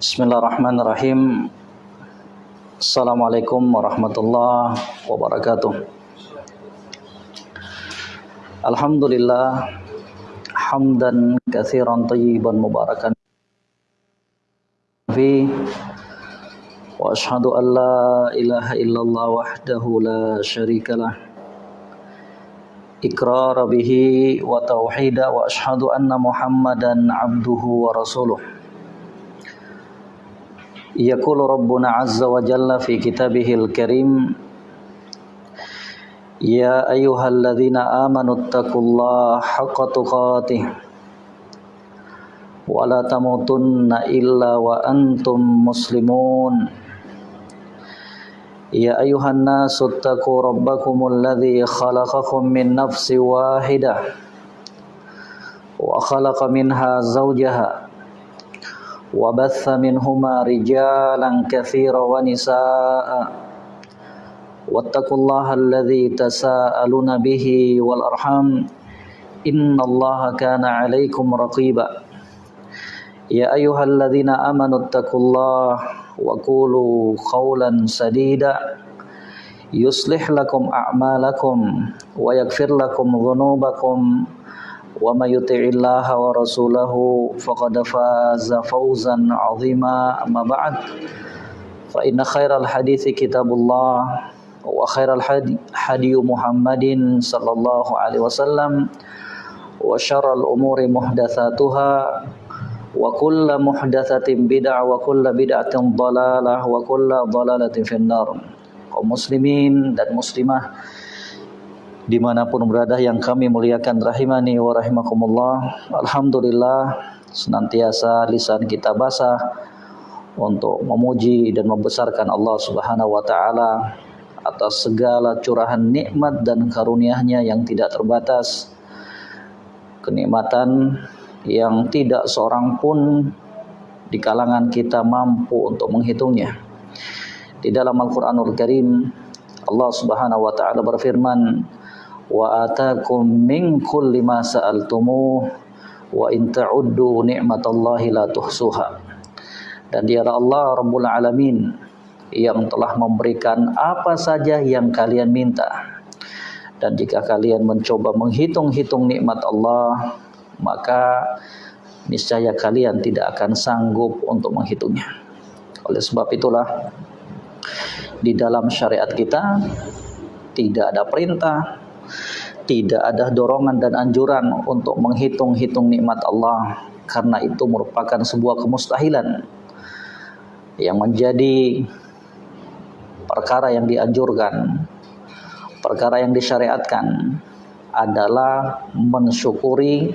Bismillahirrahmanirrahim. Assalamualaikum warahmatullahi wabarakatuh. Alhamdulillah hamdan katsiran tayyiban mubarakan fi wa ashhadu an la ilaha illallah wahdahu la syarikalah iqrar bihi wa tauhida wa ashhadu anna muhammadan abduhu wa rasuluh Yaqulu Rabbuna Azza wa Jalla fi kitabihil karim Ya ayyuhalladzina amanu taqullaha haqqa tuqatih illa wa antum muslimun. Ya ayuhan nasu rabbakumul ladzi khalaqakum min nafsin wahidah wa khalaqa minha zawjaha وبث منهما رجالا كثيرا ونساء. واتقوا الله الذي تساءلون به والأرحام. إن الله كان عليكم رقيبا. يا أيها الذين آمنوا اتقوا الله وقولوا قولا سديدا. يصلح لكم أعمالكم ويغفر لكم ذنوبكم. ومن يطع الله ورسوله فقد فاز فوزا عظيما. أما بعد فإن خير الحديث كتاب الله وخير الحدي محمد صلى الله عليه وسلم. وشر الأمور محدثاتها وكل محدثة بدعة وكل بدعة ضلالة وكل ضلالة في النار. kaum muslimin dan muslimah di mana pun berada yang kami muliakan rahimani wa rahimakumullah Alhamdulillah senantiasa lisan kita basah untuk memuji dan membesarkan Allah subhanahu wa ta'ala atas segala curahan nikmat dan karunia-Nya yang tidak terbatas. Kenikmatan yang tidak seorang pun di kalangan kita mampu untuk menghitungnya. Di dalam Al-Qur'anul Karim Allah Subhanahu wa taala berfirman wa atakum min kulli ma sa'altumuh wa in ta'uddu ni'matallahi la tuhsuha. Dan dialah Allah Rabbul Alamin yang telah memberikan apa saja yang kalian minta. Dan jika kalian mencoba menghitung-hitung nikmat Allah maka niscaya kalian tidak akan sanggup untuk menghitungnya. Oleh sebab itulah di dalam syariat kita tidak ada perintah tidak ada dorongan dan anjuran untuk menghitung-hitung nikmat Allah karena itu merupakan sebuah kemustahilan yang menjadi perkara yang dianjurkan perkara yang disyariatkan adalah mensyukuri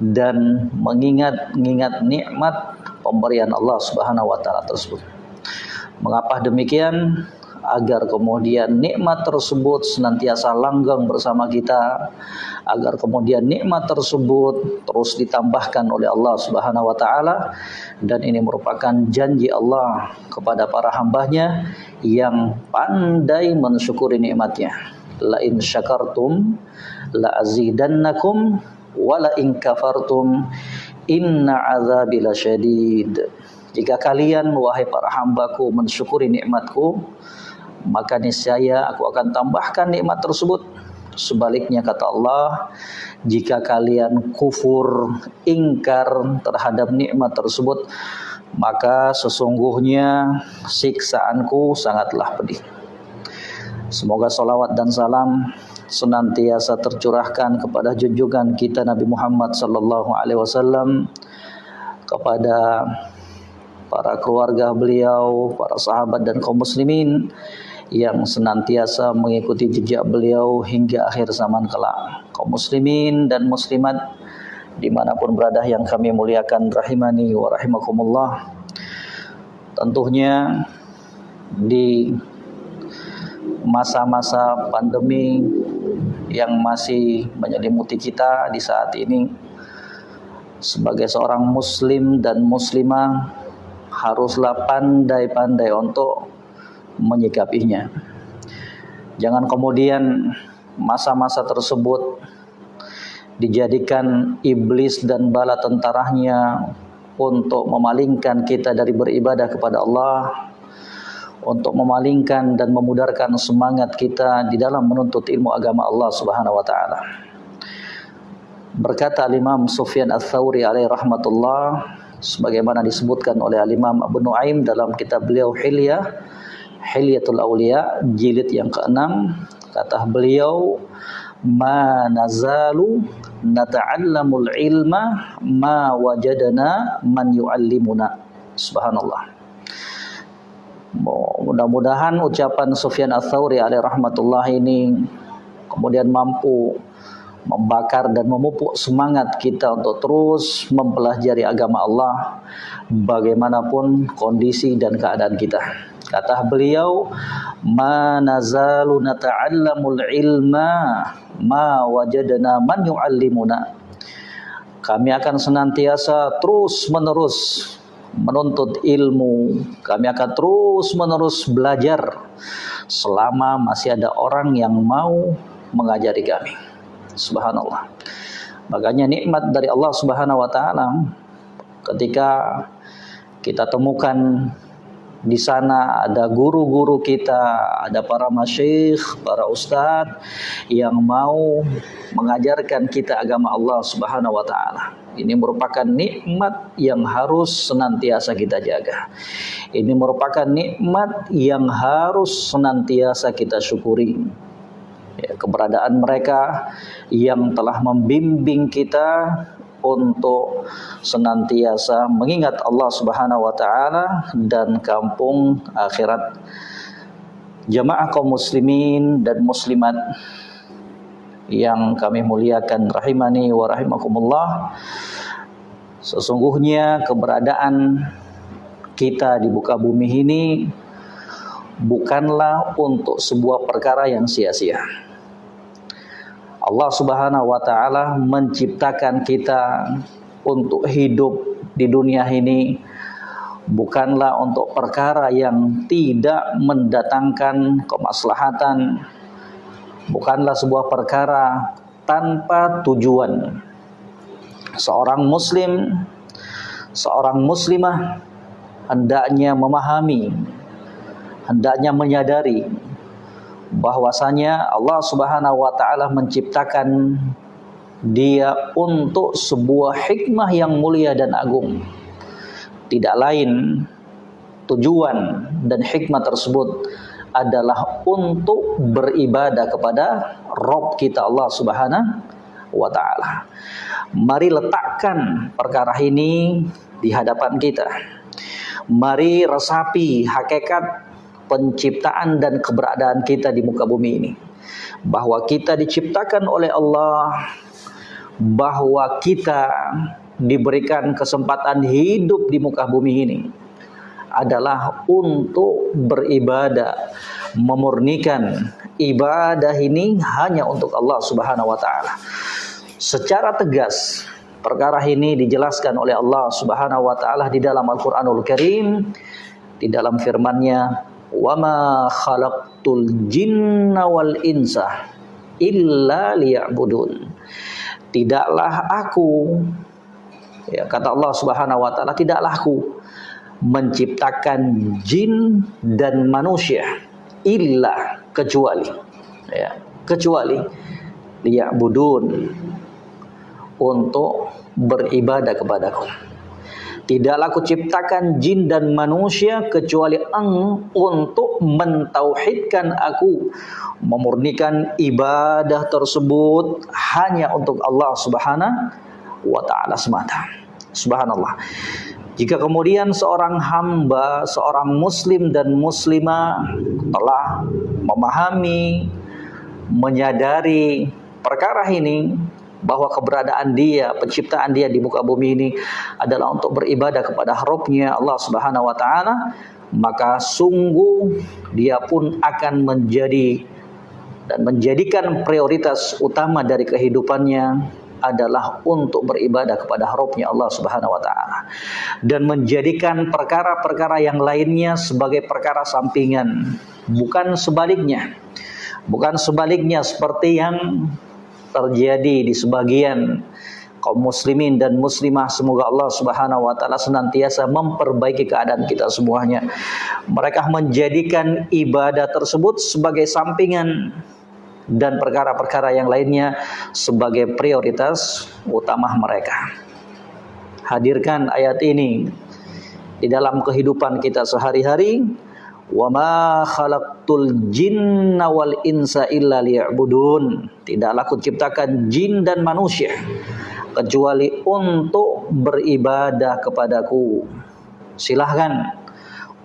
dan mengingat-ingat nikmat pemberian Allah Subhanahu wa taala tersebut. Mengapa demikian? Agar kemudian nikmat tersebut senantiasa langgeng bersama kita agar kemudian nikmat tersebut terus ditambahkan oleh Allah Subhanahu wa taala. Dan ini merupakan janji Allah kepada para hambanya yang pandai mensyukuri nikmatnya. La in syakartum la azidannakum wa la in kafartum inna azabi lasyadid jika kalian wahai para hambaku mensyukuri nikmatku maka niscaya aku akan tambahkan nikmat tersebut. Sebaliknya kata Allah, jika kalian kufur, ingkar terhadap nikmat tersebut, maka sesungguhnya siksaanku sangatlah pedih. Semoga salawat dan salam senantiasa tercurahkan kepada junjungan kita Nabi Muhammad sallallahu alaihi wasallam kepada para keluarga beliau, para sahabat dan kaum muslimin yang senantiasa mengikuti jejak beliau hingga akhir zaman kelak. Kaum muslimin dan muslimat di mana pun berada yang kami muliakan rahimani wa rahimakumullah. Tentunya di masa-masa pandemi yang masih menyelimuti kita di saat ini sebagai seorang muslim dan muslimah haruslah pandai-pandai untuk menyikapinya. Jangan kemudian masa-masa tersebut dijadikan iblis dan bala tentaranya untuk memalingkan kita dari beribadah kepada Allah untuk memalingkan dan memudarkan semangat kita di dalam menuntut ilmu agama Allah Subhanahu wa taala. Berkata Imam Sufyan Ats-Tsauri alaihi rahmatullah sebagaimana disebutkan oleh Imam Abu Nuaim dalam kitab beliau Hilyah Hilyatul Auliya jilid yang keenam. Kata beliau ma nazalu nata'allamul ilma ma wajadana man yu'allimuna. Subhanallah. Mudah-mudahan ucapan Sufyan Ats-Tsauri alaihi rahmatullah ini kemudian mampu membakar dan memupuk semangat kita untuk terus mempelajari agama Allah bagaimanapun kondisi dan keadaan kita. Kata beliau, "Ma nazalu nata'allamul ilma ma wajadna man yu'allimuna." Kami akan senantiasa terus-menerus menuntut ilmu. Kami akan terus-menerus belajar selama masih ada orang yang mau mengajari kami. Subhanallah. Makanya nikmat dari Allah Subhanahu wa taala ketika kita temukan di sana ada guru-guru kita, ada para masyikh, para ustadz yang mau mengajarkan kita agama Allah Subhanahu wa taala. Ini merupakan nikmat yang harus senantiasa kita jaga. Ini merupakan nikmat yang harus senantiasa kita syukuri ya, keberadaan mereka yang telah membimbing kita untuk senantiasa mengingat Allah Subhanahu wa taala dan kampung akhirat. Jamaah kaum muslimin dan muslimat yang kami muliakan rahimani wa rahimakumullah. Sesungguhnya keberadaan kita di muka bumi ini bukanlah untuk sebuah perkara yang sia-sia. Allah Subhanahu wa taala menciptakan kita untuk hidup di dunia ini bukanlah untuk perkara yang tidak mendatangkan kemaslahatan bukanlah sebuah perkara tanpa tujuan. Seorang muslim seorang muslimah hendaknya memahami hendaknya menyadari bahwasanya Allah Subhanahu wa taala menciptakan dia untuk sebuah hikmah yang mulia dan agung. Tidak lain tujuan dan hikmah tersebut adalah untuk beribadah kepada Rob kita Allah Subhanahu wa taala. Mari letakkan perkara ini di hadapan kita. Mari resapi hakikat penciptaan dan keberadaan kita di muka bumi ini. Bahwa kita diciptakan oleh Allah, bahwa kita diberikan kesempatan hidup di muka bumi ini adalah untuk beribadah, memurnikan ibadah ini hanya untuk Allah Subhanahu wa taala. Secara tegas perkara ini dijelaskan oleh Allah Subhanahu wa taala di dalam Al-Qur'anul Karim di dalam firman-Nya wama khalaqtul jinna wal insa illa liya'budun. Tidaklah aku ya kata Allah Subhanahu wa taala tidaklah aku menciptakan jin dan manusia illa kecuali ya kecuali liya'budun untuk beribadah kepadaku Tidaklah aku ciptakan jin dan manusia kecuali eng untuk mentauhidkan aku, memurnikan ibadah tersebut hanya untuk Allah Subhanahu wa taala semata. Subhanallah. Jika kemudian seorang hamba, seorang muslim dan muslimah telah memahami, menyadari perkara ini, bahwa keberadaan dia, penciptaan dia di muka bumi ini adalah untuk beribadah kepada Rabbnya Allah Subhanahu wa taala, maka sungguh dia pun akan menjadi dan menjadikan prioritas utama dari kehidupannya adalah untuk beribadah kepada Rabbnya Allah Subhanahu wa taala dan menjadikan perkara-perkara yang lainnya sebagai perkara sampingan bukan sebaliknya bukan sebaliknya seperti yang terjadi di sebagian kaum muslimin dan muslimah semoga Allah Subhanahu wa taala senantiasa memperbaiki keadaan kita semuanya. Mereka menjadikan ibadah tersebut sebagai sampingan dan perkara-perkara yang lainnya sebagai prioritas utama mereka. Hadirkan ayat ini di dalam kehidupan kita sehari-hari wa ma khalaqtul jinna wal insa illa liya'budun. Tidaklah aku ciptakan jin dan manusia kecuali untuk beribadah kepadaku. Silahkan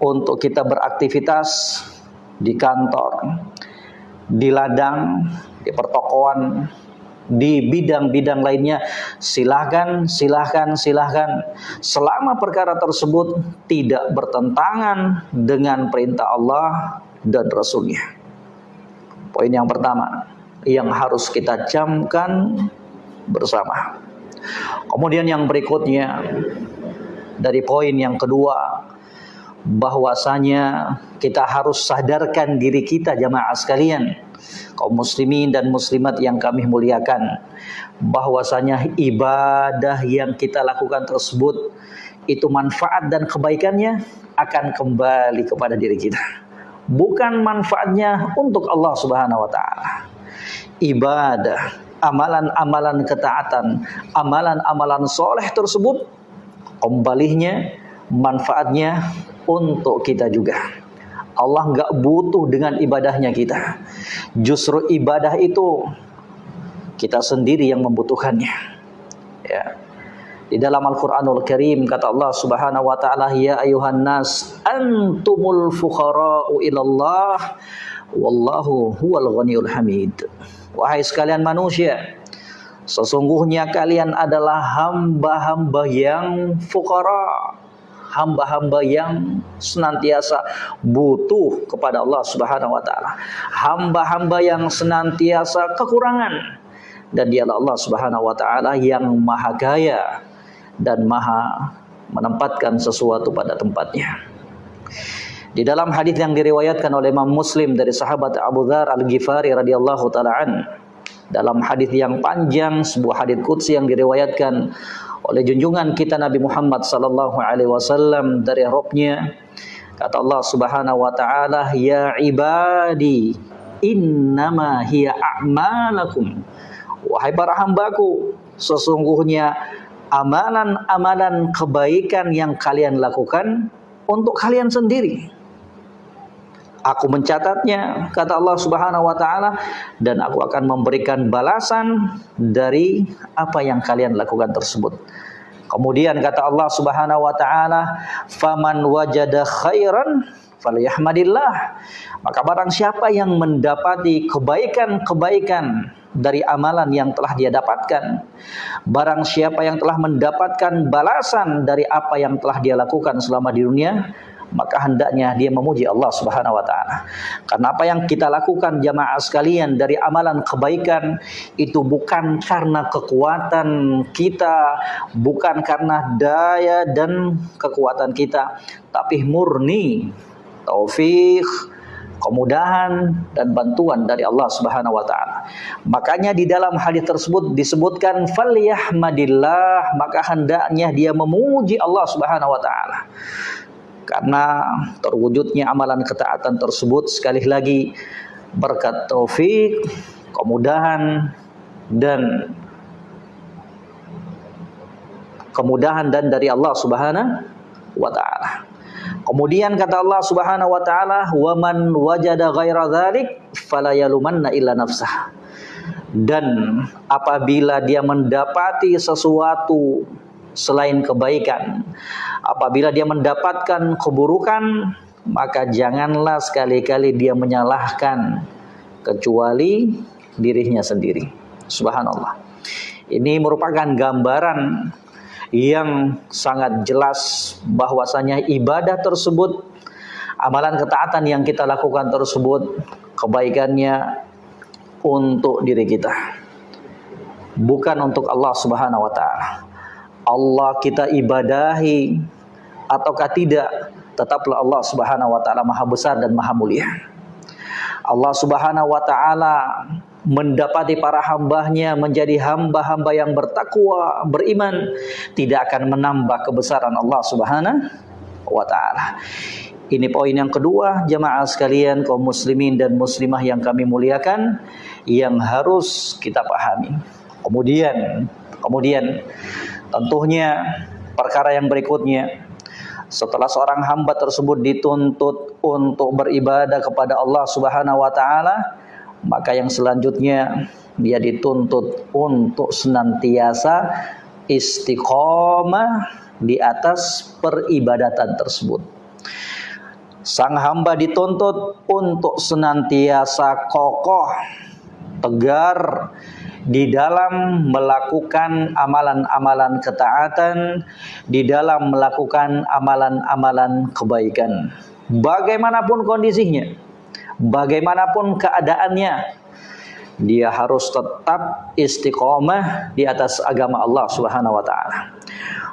untuk kita beraktivitas di kantor di ladang di pertokoan di bidang-bidang lainnya. Silahkan silahkan silahkan. Selama perkara tersebut tidak bertentangan dengan perintah Allah dan Rasulnya. Poin yang pertama yang harus kita camkan bersama. Kemudian yang berikutnya dari poin yang kedua bahwasanya kita harus sadarkan diri kita jamaah sekalian kaum muslimin dan muslimat yang kami muliakan bahwasanya ibadah yang kita lakukan tersebut itu manfaat dan kebaikannya akan kembali kepada diri kita. Bukan manfaatnya untuk Allah Subhanahu wa taala. Ibadah amalan-amalan ketaatan amalan-amalan soleh tersebut kembalinya manfaatnya untuk kita juga Allah nggak butuh dengan ibadahnya kita. Justru ibadah itu kita sendiri yang membutuhkannya. Ya. Di dalam Al-Qur'anul Karim kata Allah Subhanahu wa taala ya ayuhan nas antumul fuqara'u ilallah wallahu huwal ghaniyul hamid. Wahai sekalian manusia, sesungguhnya kalian adalah hamba-hamba yang fuqara, hamba-hamba yang senantiasa butuh kepada Allah Subhanahu wa taala. Hamba-hamba yang senantiasa kekurangan dan dialah Allah Subhanahu wa taala yang maha kaya dan maha menempatkan sesuatu pada tempatnya. Di dalam hadis yang diriwayatkan oleh Imam Muslim dari sahabat Abu Dzar Al-Ghifari radhiyallahu taala dalam hadis yang panjang sebuah hadis qudsi yang diriwayatkan oleh junjungan kita Nabi Muhammad sallallahu alaihi wasallam dari Robnya kata Allah Subhanahu wa taala ya ibadi innama hiya a'malakum. Wahai para hambaku sesungguhnya amalan-amalan kebaikan yang kalian lakukan untuk kalian sendiri Aku mencatatnya, kata Allah Subhanahu wa taala, dan aku akan memberikan balasan dari apa yang kalian lakukan tersebut. Kemudian kata Allah Subhanahu wa taala, "Faman wajada khairan falyahmadillah." Maka barang siapa yang mendapati kebaikan-kebaikan dari amalan yang telah dia dapatkan, barang siapa yang telah mendapatkan balasan dari apa yang telah dia lakukan selama di dunia, maka hendaknya dia memuji Allah Subhanahu wa taala. Karena apa yang kita lakukan jamaah sekalian dari amalan kebaikan itu bukan karena kekuatan kita, bukan karena daya dan kekuatan kita, tapi murni taufik kemudahan dan bantuan dari Allah Subhanahu wa taala. Makanya di dalam hadis tersebut disebutkan falyahmadillah, maka hendaknya dia memuji Allah Subhanahu wa taala karena terwujudnya amalan ketaatan tersebut sekali lagi berkat taufik, kemudahan dan kemudahan dan dari Allah Subhanahu wa taala. Kemudian kata Allah Subhanahu wa taala, "Wa man wajada ghaira dzalik fala yalumanna illa nafsah." Dan apabila dia mendapati sesuatu selain kebaikan. Apabila dia mendapatkan keburukan, maka janganlah sekali-kali dia menyalahkan kecuali dirinya sendiri. Subhanallah. Ini merupakan gambaran yang sangat jelas bahwasanya ibadah tersebut amalan ketaatan yang kita lakukan tersebut kebaikannya untuk diri kita bukan untuk Allah Subhanahu wa taala Allah kita ibadahi ataukah tidak tetaplah Allah Subhanahu wa taala maha besar dan maha mulia. Allah Subhanahu wa taala mendapati para hambanya menjadi hamba-hamba yang bertakwa, beriman, tidak akan menambah kebesaran Allah Subhanahu wa taala. Ini poin yang kedua, jemaah sekalian kaum muslimin dan muslimah yang kami muliakan yang harus kita pahami. Kemudian, kemudian tentunya perkara yang berikutnya setelah seorang hamba tersebut dituntut untuk beribadah kepada Allah Subhanahu wa taala, maka yang selanjutnya dia dituntut untuk senantiasa istiqomah di atas peribadatan tersebut. Sang hamba dituntut untuk senantiasa kokoh, tegar di dalam melakukan amalan-amalan ketaatan, di dalam melakukan amalan-amalan kebaikan. Bagaimanapun kondisinya, bagaimanapun keadaannya, dia harus tetap istiqomah di atas agama Allah Subhanahu wa taala.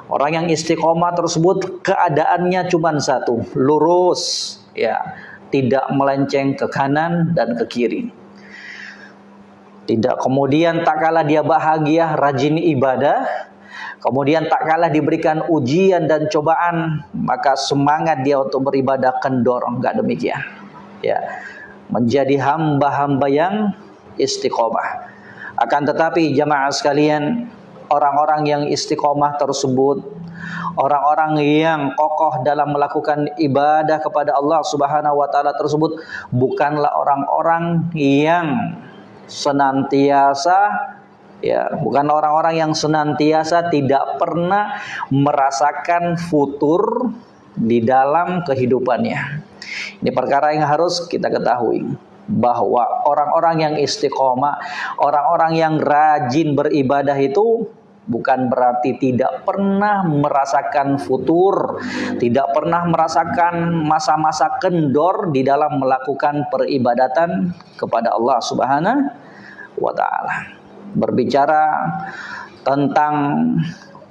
Orang yang istiqomah tersebut keadaannya cuma satu, lurus, ya, tidak melenceng ke kanan dan ke kiri. Tidak kemudian tak kalah dia bahagia, rajin ibadah, kemudian tak kalah diberikan ujian dan cobaan, maka semangat dia untuk beribadah kendor, enggak demikian. Ya. Menjadi hamba-hamba yang istiqomah. Akan tetapi jamaah sekalian, orang-orang yang istiqomah tersebut, orang-orang yang kokoh dalam melakukan ibadah kepada Allah Subhanahu wa taala tersebut bukanlah orang-orang yang senantiasa ya, bukan orang-orang yang senantiasa tidak pernah merasakan futur di dalam kehidupannya. Ini perkara yang harus kita ketahui bahwa orang-orang yang istiqomah, orang-orang yang rajin beribadah itu bukan berarti tidak pernah merasakan futur, tidak pernah merasakan masa-masa kendor di dalam melakukan peribadatan kepada Allah Subhanahu wa taala. Berbicara tentang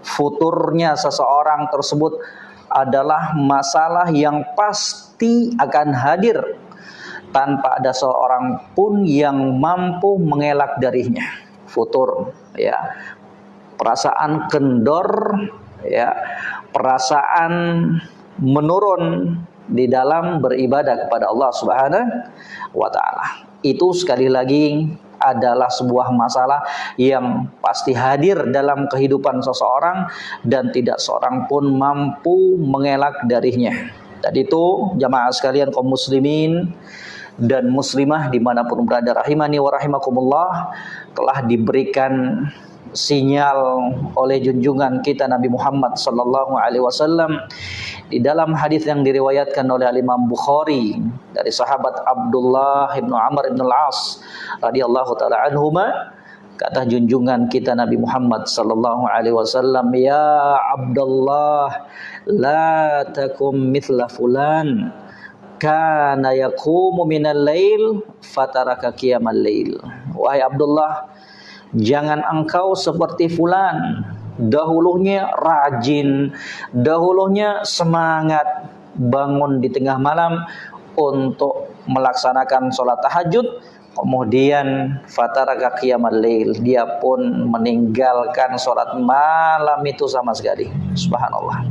futurnya seseorang tersebut adalah masalah yang pasti akan hadir tanpa ada seorang pun yang mampu mengelak darinya. Futur ya. Perasaan kendor ya. Perasaan menurun di dalam beribadah kepada Allah Subhanahu wa taala. Itu sekali lagi adalah sebuah masalah yang pasti hadir dalam kehidupan seseorang dan tidak seorang pun mampu mengelak darinya. Dan itu jamaah sekalian kaum muslimin dan muslimah di mana pun berada rahimani wa rahimakumullah telah diberikan sinyal oleh junjungan kita Nabi Muhammad sallallahu alaihi wasallam di dalam hadis yang diriwayatkan oleh Imam Bukhari dari sahabat Abdullah bin Amr bin Al-As radhiyallahu taala anhuma kata junjungan kita Nabi Muhammad sallallahu alaihi wasallam ya Abdullah la takum mithla fulan kana yaqumu minal lail fataraka qiyamal lail. Wahai Abdullah jangan engkau seperti fulan. Dahulunya rajin. Dahulunya semangat. Bangun di tengah malam untuk melaksanakan sholat tahajud. Kemudian fataraka qiyamal lail. Dia pun meninggalkan sholat malam itu sama sekali. Subhanallah.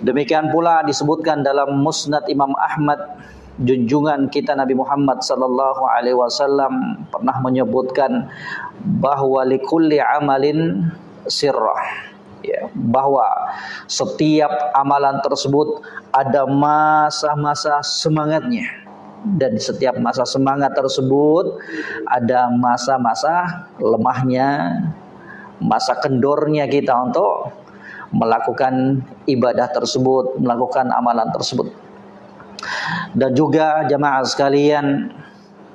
Demikian pula disebutkan dalam Musnad Imam Ahmad junjungan kita Nabi Muhammad sallallahu alaihi wasallam pernah menyebutkan bahwa likulli amalin sirrah ya bahwa setiap amalan tersebut ada masa-masa semangatnya dan setiap masa semangat tersebut ada masa-masa lemahnya masa kendornya kita untuk melakukan ibadah tersebut, melakukan amalan tersebut. Dan juga jemaah sekalian,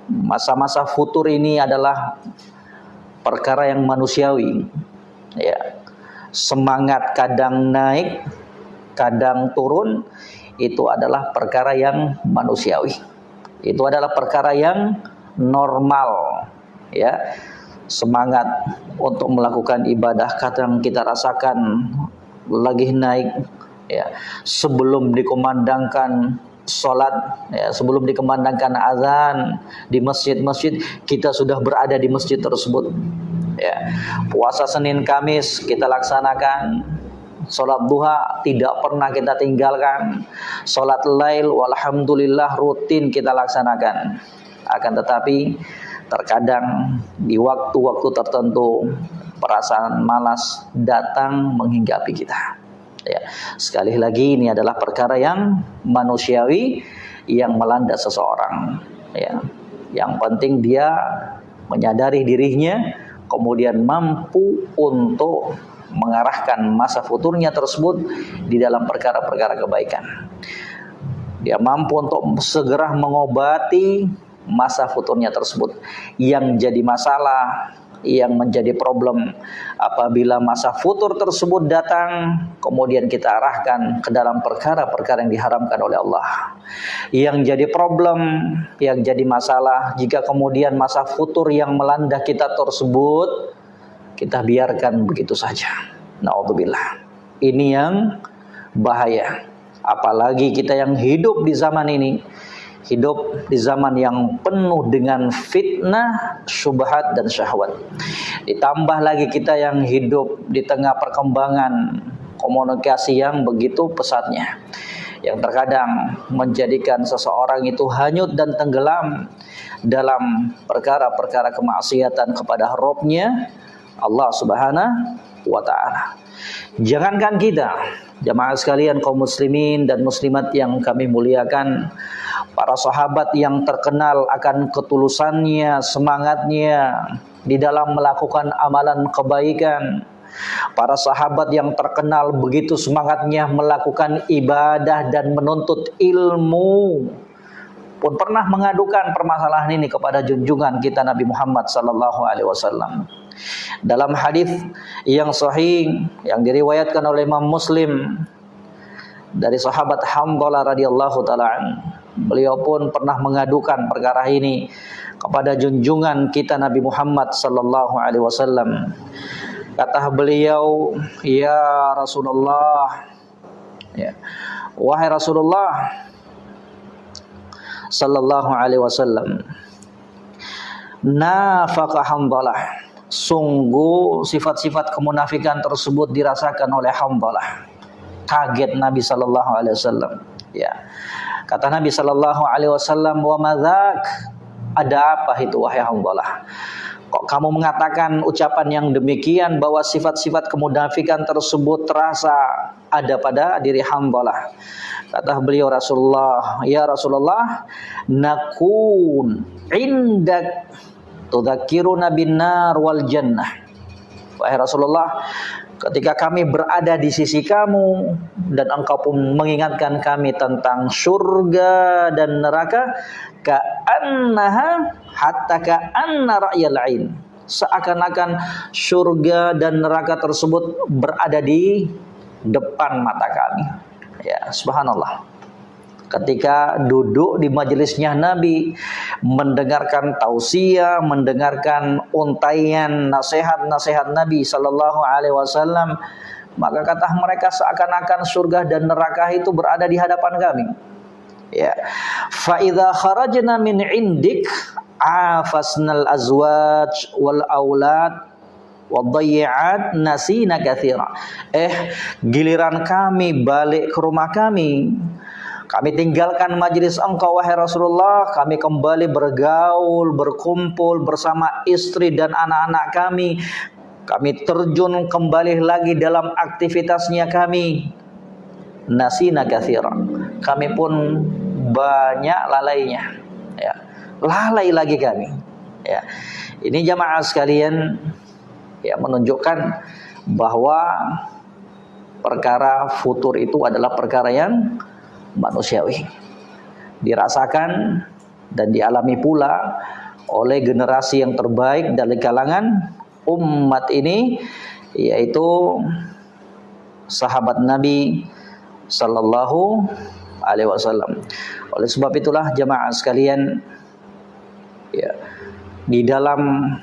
masa-masa futur ini adalah perkara yang manusiawi. Ya. Semangat kadang naik, kadang turun, itu adalah perkara yang manusiawi. Itu adalah perkara yang normal, ya. Semangat untuk melakukan ibadah kadang kita rasakan lagi naik ya sebelum dikomandangkan sholat ya, sebelum dikemandangkan azan di masjid-masjid kita sudah berada di masjid tersebut. Ya puasa Senin Kamis kita laksanakan. Sholat duha tidak pernah kita tinggalkan. Sholat lail walhamdulillah rutin kita laksanakan. Akan tetapi terkadang di waktu-waktu tertentu perasaan malas datang menghinggapi kita Ya. Sekali lagi ini adalah perkara yang manusiawi yang melanda seseorang. Ya. Yang penting dia menyadari dirinya, kemudian mampu untuk mengarahkan masa futurnya tersebut di dalam perkara-perkara kebaikan. Dia mampu untuk segera mengobati masa futurnya tersebut. Yang jadi masalah yang menjadi problem apabila masa futur tersebut datang kemudian kita arahkan ke dalam perkara-perkara yang diharamkan oleh Allah. Yang jadi problem yang jadi masalah jika kemudian masa futur yang melanda kita tersebut kita biarkan begitu saja. Naudzubillah. Ini yang bahaya. Apalagi kita yang hidup di zaman ini hidup di zaman yang penuh dengan fitnah, syubhat dan syahwat. Ditambah lagi kita yang hidup di tengah perkembangan komunikasi yang begitu pesatnya. Yang terkadang menjadikan seseorang itu hanyut dan tenggelam dalam perkara-perkara kemaksiatan kepada Robnya Allah Subhanahu wa taala. Jangankan kita, jamaah sekalian kaum muslimin dan muslimat yang kami muliakan, para sahabat yang terkenal akan ketulusannya, semangatnya di dalam melakukan amalan kebaikan. Para sahabat yang terkenal begitu semangatnya melakukan ibadah dan menuntut ilmu pun pernah mengadukan permasalahan ini kepada junjungan kita Nabi Muhammad sallallahu alaihi wasallam. Dalam hadis yang sahih yang diriwayatkan oleh Imam Muslim dari sahabat Hamdalah radhiyallahu taala Beliau pun pernah mengadukan perkara ini kepada junjungan kita Nabi Muhammad sallallahu alaihi wasallam. Kata beliau, "Ya Rasulullah, ya. Wahai Rasulullah sallallahu alaihi wasallam, nafaqa hamdalah. Sungguh sifat-sifat kemunafikan tersebut dirasakan oleh hamdalah. Kaget Nabi sallallahu alaihi wasallam. Ya. Kata Nabi Shallallahu Alaihi Wasallam, wa madzak ada apa itu wahai hamdalah? Kok kamu mengatakan ucapan yang demikian bahwa sifat-sifat kemunafikan tersebut terasa ada pada diri hamdalah? Kata beliau Rasulullah, ya Rasulullah, nakun indak tudzakiruna bin nar wal jannah. Wahai Rasulullah, ketika kami berada di sisi kamu dan engkau pun mengingatkan kami tentang surga dan neraka ka'annaha hatta ka'anna ra'yal ain. Seakan-akan surga dan neraka tersebut berada di depan mata kami. Ya subhanallah ketika duduk di majelisnya Nabi mendengarkan tausiah, mendengarkan untaian nasihat-nasihat Nabi sallallahu alaihi wasallam, maka kata mereka seakan-akan surga dan neraka itu berada di hadapan kami. Ya. Fa idza kharajna min indik afasnal azwaj wal aulad wadayyi'at nasina katsira. Eh, giliran kami balik ke rumah kami, kami tinggalkan majelis engkau wahai Rasulullah, kami kembali bergaul, berkumpul bersama istri dan anak-anak kami. Kami terjun kembali lagi dalam aktivitasnya kami. Nasina kathira. Kami pun banyak lalainya. Ya. Lalai lagi kami. Ya. Ini jamaah sekalian ya menunjukkan bahwa perkara futur itu adalah perkara yang manusiawi. Dirasakan dan dialami pula oleh generasi yang terbaik dari kalangan umat ini yaitu sahabat Nabi sallallahu alaihi wasallam. Oleh sebab itulah jemaah sekalian ya di dalam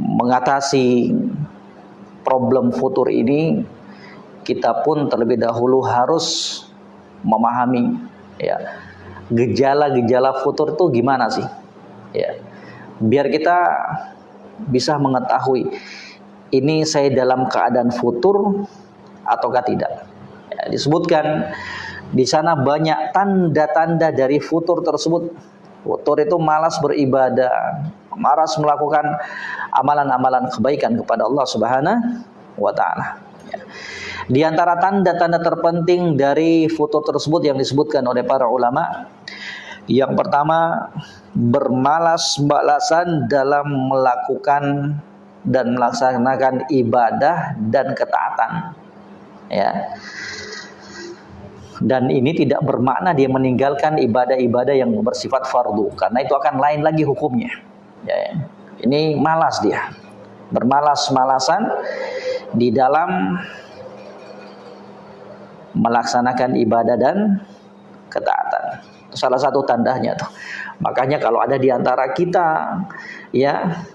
mengatasi problem futur ini kita pun terlebih dahulu harus memahami ya. Gejala-gejala futur itu gimana sih? Ya. Biar kita bisa mengetahui ini saya dalam keadaan futur ataukah tidak? Ya, disebutkan di sana banyak tanda-tanda dari futur tersebut. Futur itu malas beribadah malas melakukan amalan-amalan kebaikan kepada Allah Subhanahu wa taala. Di antara tanda-tanda terpenting dari foto tersebut yang disebutkan oleh para ulama, yang pertama bermalas-malasan dalam melakukan dan melaksanakan ibadah dan ketaatan. Ya. Dan ini tidak bermakna dia meninggalkan ibadah-ibadah yang bersifat fardu karena itu akan lain lagi hukumnya. Ya. Ini malas dia. Bermalas-malasan di dalam melaksanakan ibadah dan ketaatan. Salah satu tandanya tuh. Makanya kalau ada di antara kita ya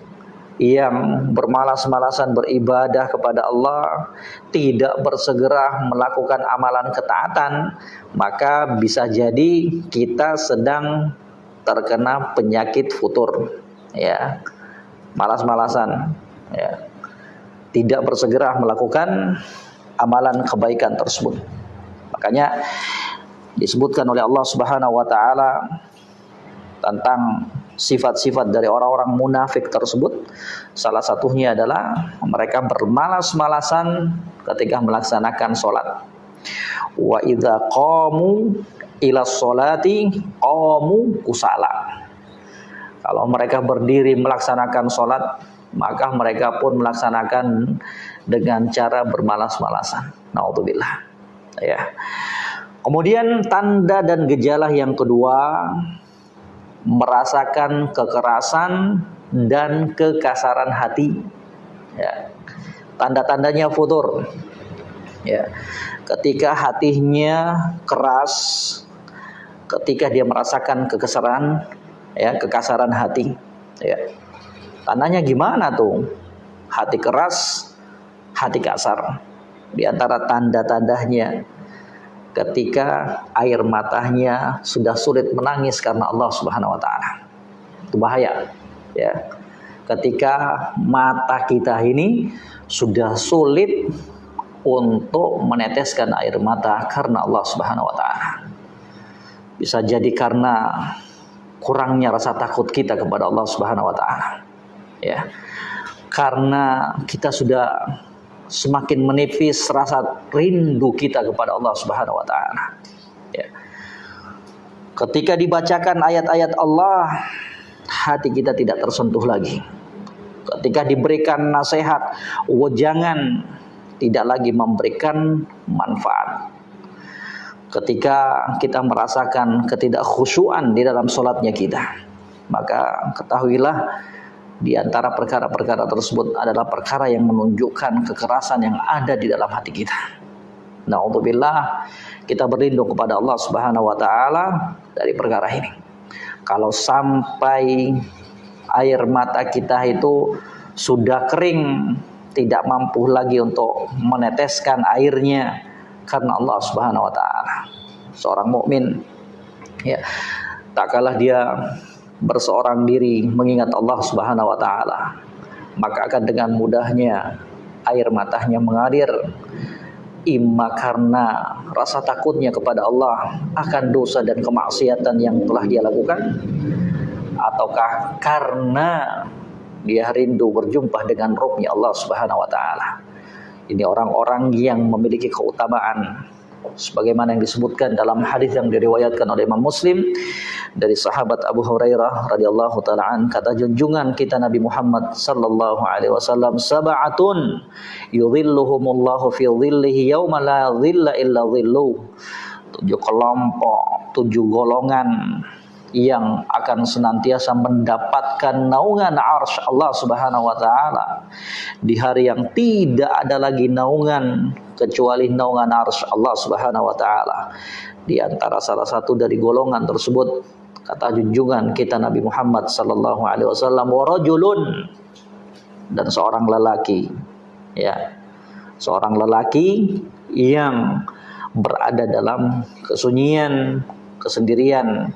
yang bermalas-malasan beribadah kepada Allah, tidak bersegera melakukan amalan ketaatan, maka bisa jadi kita sedang terkena penyakit futur, ya. Malas-malasan, ya. Tidak bersegera melakukan amalan kebaikan tersebut. Makanya disebutkan oleh Allah Subhanahu wa taala tentang sifat-sifat dari orang-orang munafik tersebut. Salah satunya adalah mereka bermalas-malasan ketika melaksanakan sholat. Wa idza qamu ila sholati qamu kusala. Kalau mereka berdiri melaksanakan sholat maka mereka pun melaksanakan dengan cara bermalas-malasan naudzubillah ya. Kemudian tanda dan gejala yang kedua merasakan kekerasan dan kekasaran hati. Ya. Tanda-tandanya futur. Ya. Ketika hatinya keras, ketika dia merasakan kekesaran, ya, kekasaran hati. Ya. Tandanya gimana tuh? Hati keras, hati kasar di antara tanda-tandanya ketika air matanya sudah sulit menangis karena Allah Subhanahu wa taala. Itu bahaya ya. Ketika mata kita ini sudah sulit untuk meneteskan air mata karena Allah Subhanahu wa taala. Bisa jadi karena kurangnya rasa takut kita kepada Allah Subhanahu wa taala. Ya. Karena kita sudah semakin menipis rasa rindu kita kepada Allah Subhanahu wa taala. Ya. Ketika dibacakan ayat-ayat Allah, hati kita tidak tersentuh lagi. Ketika diberikan nasihat, jangan tidak lagi memberikan manfaat. Ketika kita merasakan ketidakkhusyuan di dalam sholatnya kita, maka ketahuilah di antara perkara-perkara tersebut adalah perkara yang menunjukkan kekerasan yang ada di dalam hati kita. Nauzubillah, kita berlindung kepada Allah Subhanahu wa taala dari perkara ini. Kalau sampai air mata kita itu sudah kering, tidak mampu lagi untuk meneteskan airnya karena Allah Subhanahu wa taala. Seorang mukmin ya, tak kalah dia berseorang diri mengingat Allah Subhanahu wa taala, maka akan dengan mudahnya air matanya mengalir imma karena rasa takutnya kepada Allah akan dosa dan kemaksiatan yang telah dia lakukan ataukah karena dia rindu berjumpa dengan rohnya Allah Subhanahu wa taala. Ini orang-orang yang memiliki keutamaan sebagaimana yang disebutkan dalam hadis yang diriwayatkan oleh Imam Muslim dari sahabat Abu Hurairah radhiyallahu taala kata junjungan kita Nabi Muhammad sallallahu alaihi wasallam sab'atun yudhilluhumullahu fi dhillihi yauma la dhilla illa dhilluh tujuh kelompok tujuh golongan yang akan senantiasa mendapatkan naungan arsy Allah Subhanahu wa taala di hari yang tidak ada lagi naungan kecuali naungan arsy Allah Subhanahu wa taala. Di antara salah satu dari golongan tersebut kata junjungan kita Nabi Muhammad sallallahu alaihi wasallam wa rajulun dan seorang lelaki ya seorang lelaki yang berada dalam kesunyian, kesendirian.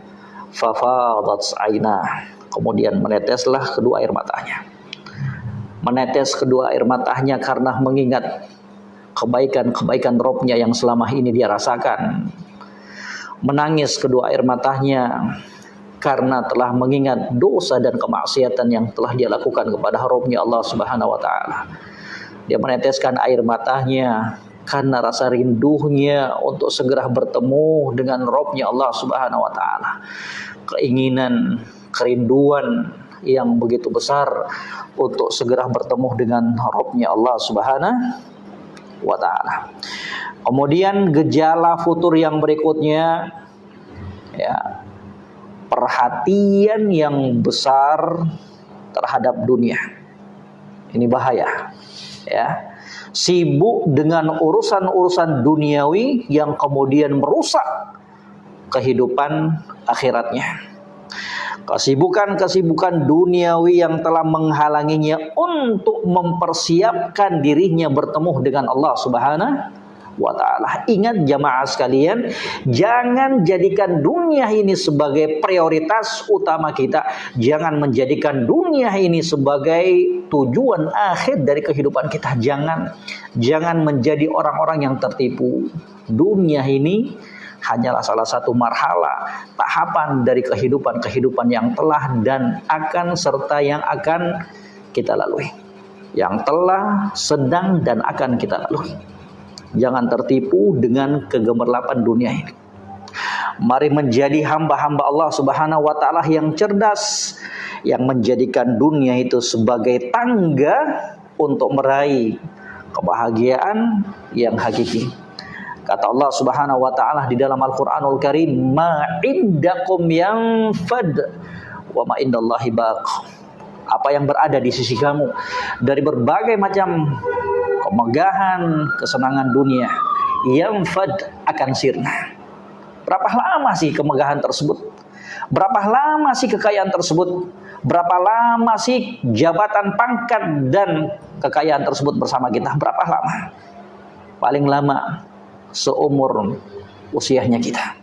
Fafadat aina. Kemudian meneteslah kedua air matanya. Menetes kedua air matanya karena mengingat kebaikan-kebaikan robnya yang selama ini dia rasakan. Menangis kedua air matanya karena telah mengingat dosa dan kemaksiatan yang telah dia lakukan kepada Rabbnya Allah Subhanahu wa taala. Dia meneteskan air matanya karena rasa rindunya untuk segera bertemu dengan Rabbnya Allah Subhanahu wa taala. Keinginan, kerinduan yang begitu besar untuk segera bertemu dengan Rabbnya Allah Subhanahu wa taala. Kemudian gejala futur yang berikutnya ya perhatian yang besar terhadap dunia. Ini bahaya. Ya. Sibuk dengan urusan-urusan duniawi yang kemudian merusak kehidupan akhiratnya. Kesibukan-kesibukan duniawi yang telah menghalanginya untuk mempersiapkan dirinya bertemu dengan Allah Subhanahu wa taala. Ingat jamaah sekalian, jangan jadikan dunia ini sebagai prioritas utama kita. Jangan menjadikan dunia ini sebagai tujuan akhir dari kehidupan kita. Jangan jangan menjadi orang-orang yang tertipu. Dunia ini hanyalah salah satu marhala tahapan dari kehidupan-kehidupan yang telah dan akan serta yang akan kita lalui. Yang telah, sedang dan akan kita lalui. Jangan tertipu dengan kegemerlapan dunia ini. Mari menjadi hamba-hamba Allah Subhanahu wa taala yang cerdas yang menjadikan dunia itu sebagai tangga untuk meraih kebahagiaan yang hakiki. Kata Allah Subhanahu wa taala di dalam Al-Qur'anul Karim, "Ma indakum yanfad wa ma indallahi baq." Apa yang berada di sisi kamu dari berbagai macam kemegahan, kesenangan dunia yang fad akan sirna. Berapa lama sih kemegahan tersebut? Berapa lama sih kekayaan tersebut? Berapa lama sih jabatan pangkat dan kekayaan tersebut bersama kita? Berapa lama? Paling lama seumur usianya kita.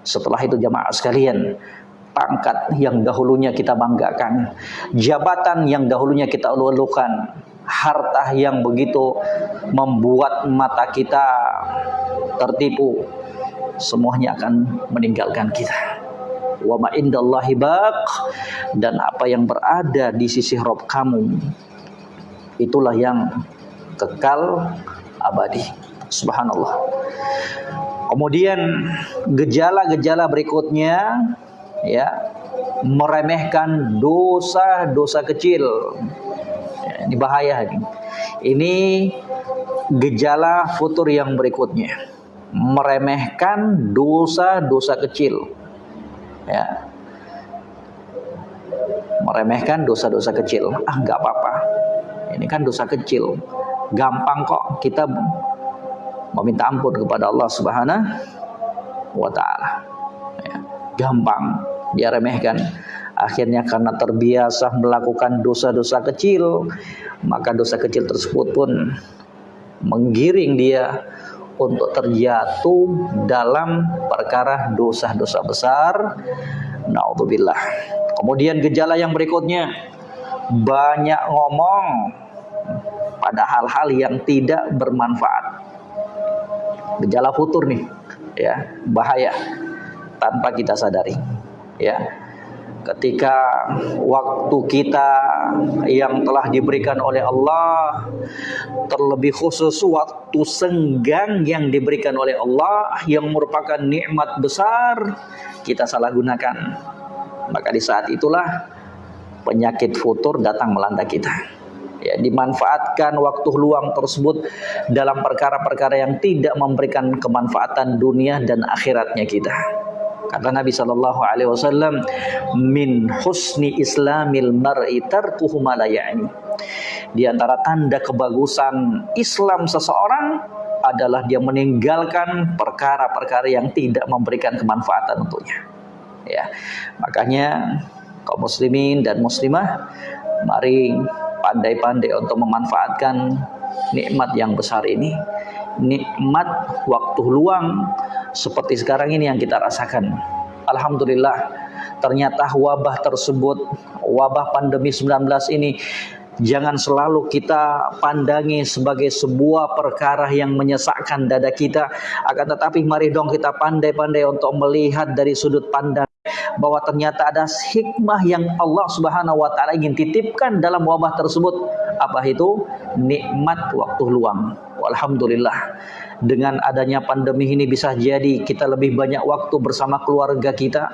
Setelah itu jamaah sekalian, pangkat yang dahulunya kita banggakan, jabatan yang dahulunya kita ulu-ulukan, harta yang begitu membuat mata kita tertipu semuanya akan meninggalkan kita. Wa ma indallahi baq dan apa yang berada di sisi Rob kamu itulah yang kekal abadi. Subhanallah. Kemudian gejala-gejala berikutnya ya meremehkan dosa-dosa kecil ini bahaya ini. Ini gejala futur yang berikutnya. Meremehkan dosa-dosa kecil. Ya. Meremehkan dosa-dosa kecil. Ah, nggak apa-apa. Ini kan dosa kecil. Gampang kok kita meminta ampun kepada Allah Subhanahu wa taala. Ya. Gampang dia remehkan Akhirnya karena terbiasa melakukan dosa-dosa kecil, maka dosa kecil tersebut pun menggiring dia untuk terjatuh dalam perkara dosa-dosa besar. Naudzubillah. Kemudian gejala yang berikutnya banyak ngomong pada hal-hal yang tidak bermanfaat. Gejala futur nih, ya, bahaya tanpa kita sadari. Ya ketika waktu kita yang telah diberikan oleh Allah terlebih khusus waktu senggang yang diberikan oleh Allah yang merupakan nikmat besar kita salah gunakan. Maka di saat itulah penyakit futur datang melanda kita. Ya dimanfaatkan waktu luang tersebut dalam perkara-perkara yang tidak memberikan kemanfaatan dunia dan akhiratnya kita Kata Nabi Shallallahu Alaihi Wasallam, min husni islamil mar'i tarkuhu Di antara tanda kebagusan Islam seseorang adalah dia meninggalkan perkara-perkara yang tidak memberikan kemanfaatan untuknya. Ya, makanya kaum muslimin dan muslimah, mari pandai-pandai untuk memanfaatkan nikmat yang besar ini nikmat waktu luang seperti sekarang ini yang kita rasakan. Alhamdulillah ternyata wabah tersebut, wabah pandemi 19 ini jangan selalu kita pandangi sebagai sebuah perkara yang menyesakkan dada kita akan tetapi mari dong kita pandai-pandai untuk melihat dari sudut pandang bahwa ternyata ada hikmah yang Allah Subhanahu wa taala ingin titipkan dalam wabah tersebut apa itu nikmat waktu luang. Alhamdulillah dengan adanya pandemi ini bisa jadi kita lebih banyak waktu bersama keluarga kita.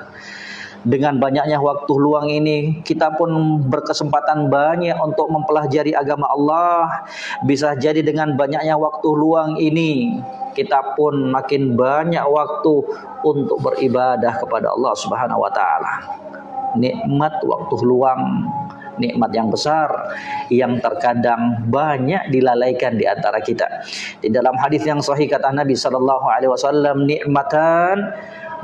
Dengan banyaknya waktu luang ini kita pun berkesempatan banyak untuk mempelajari agama Allah. Bisa jadi dengan banyaknya waktu luang ini kita pun makin banyak waktu untuk beribadah kepada Allah Subhanahu wa taala. Nikmat waktu luang nikmat yang besar yang terkadang banyak dilalaikan di antara kita. Di dalam hadis yang sahih kata Nabi sallallahu alaihi wasallam nikmatan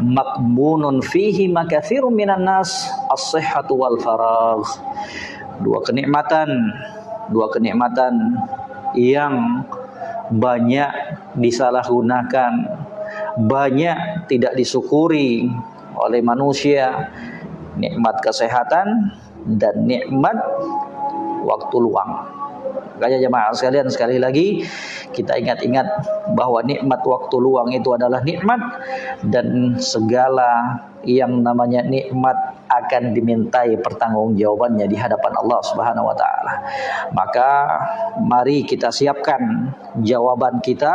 makbunun fihi makathirun minan nas as-sihhatu wal faragh. Dua kenikmatan, dua kenikmatan yang banyak disalahgunakan, banyak tidak disyukuri oleh manusia. Nikmat kesehatan dan nikmat waktu luang. Makanya jemaah sekalian sekali lagi kita ingat-ingat bahwa nikmat waktu luang itu adalah nikmat dan segala yang namanya nikmat akan dimintai pertanggungjawabannya di hadapan Allah Subhanahu wa taala. Maka mari kita siapkan jawaban kita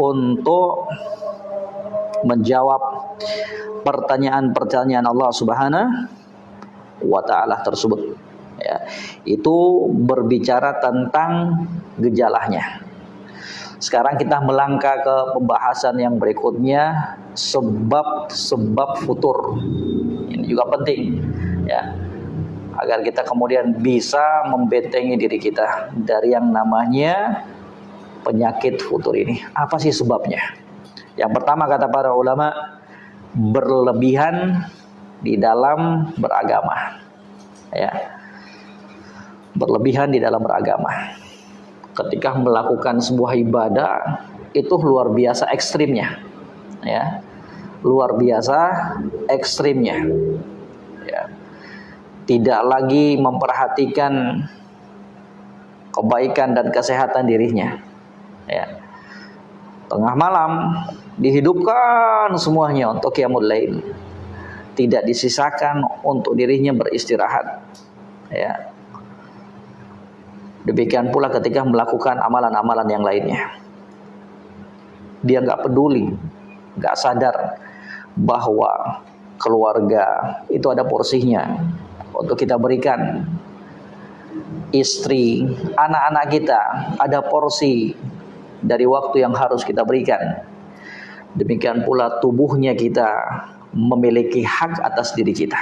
untuk menjawab pertanyaan-pertanyaan Allah Subhanahu wa taala tersebut. Ya. Itu berbicara tentang gejalanya. Sekarang kita melangkah ke pembahasan yang berikutnya sebab-sebab futur. Ini juga penting ya. Agar kita kemudian bisa membentengi diri kita dari yang namanya penyakit futur ini. Apa sih sebabnya? Yang pertama kata para ulama berlebihan di dalam beragama ya berlebihan di dalam beragama. Ketika melakukan sebuah ibadah itu luar biasa ekstrimnya, ya, luar biasa ekstrimnya, ya. Tidak lagi memperhatikan kebaikan dan kesehatan dirinya, ya. Tengah malam dihidupkan semuanya untuk qiyamul lain. Tidak disisakan untuk dirinya beristirahat. Ya, Demikian pula ketika melakukan amalan-amalan yang lainnya. Dia nggak peduli, nggak sadar bahwa keluarga itu ada porsinya untuk kita berikan. Istri, anak-anak kita ada porsi dari waktu yang harus kita berikan. Demikian pula tubuhnya kita memiliki hak atas diri kita.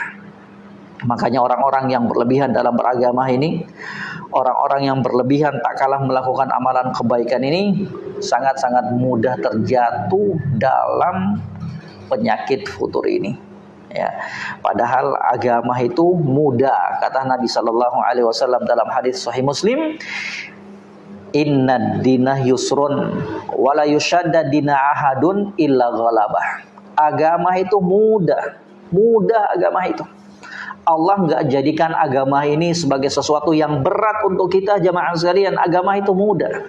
Makanya orang-orang yang berlebihan dalam beragama ini orang-orang yang berlebihan tak kalah melakukan amalan kebaikan ini sangat-sangat mudah terjatuh dalam penyakit futur ini ya padahal agama itu mudah kata Nabi sallallahu alaihi wasallam dalam hadis sahih Muslim inna dina yusrun wala yushadda dina ahadun illa ghalabah agama itu mudah mudah agama itu Allah nggak jadikan agama ini sebagai sesuatu yang berat untuk kita jamaah sekalian. Agama itu mudah.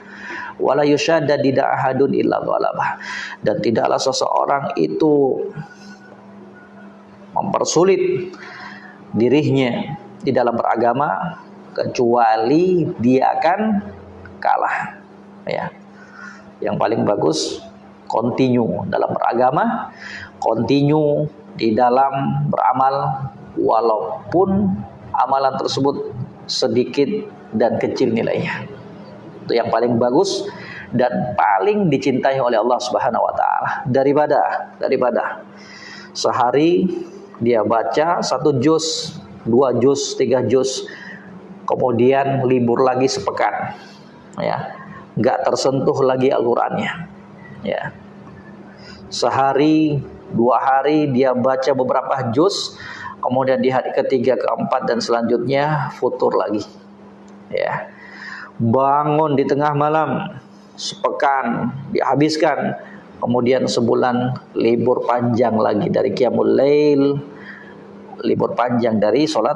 Wala yusyadda ahadun illa ghalabah. Dan tidaklah seseorang itu mempersulit dirinya di dalam beragama kecuali dia akan kalah. Ya. Yang paling bagus continue dalam beragama, continue di dalam beramal walaupun amalan tersebut sedikit dan kecil nilainya. Itu yang paling bagus dan paling dicintai oleh Allah Subhanahu wa taala. Daripada daripada sehari dia baca satu juz, dua juz, tiga juz, kemudian libur lagi sepekan, ya, nggak tersentuh lagi Al-Qur'annya, ya. Sehari, dua hari dia baca beberapa juz, kemudian di hari ketiga, keempat dan selanjutnya futur lagi. Ya. Bangun di tengah malam sepekan dihabiskan kemudian sebulan libur panjang lagi dari qiyamul lail libur panjang dari sholat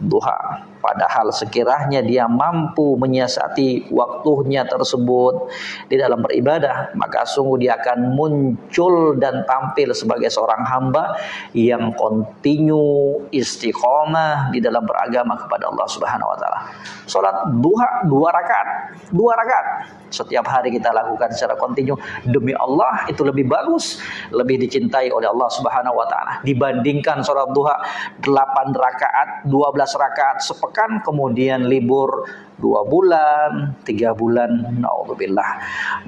duha. Padahal sekiranya dia mampu menyiasati waktunya tersebut di dalam beribadah, maka sungguh dia akan muncul dan tampil sebagai seorang hamba yang kontinu istiqomah di dalam beragama kepada Allah Subhanahu wa taala. Salat duha dua rakaat, dua rakaat setiap hari kita lakukan secara kontinu demi Allah itu lebih bagus, lebih dicintai oleh Allah Subhanahu wa taala dibandingkan salat duha 8 rakaat, 12 rakaat sepekan kemudian libur dua bulan, tiga bulan, naudzubillah.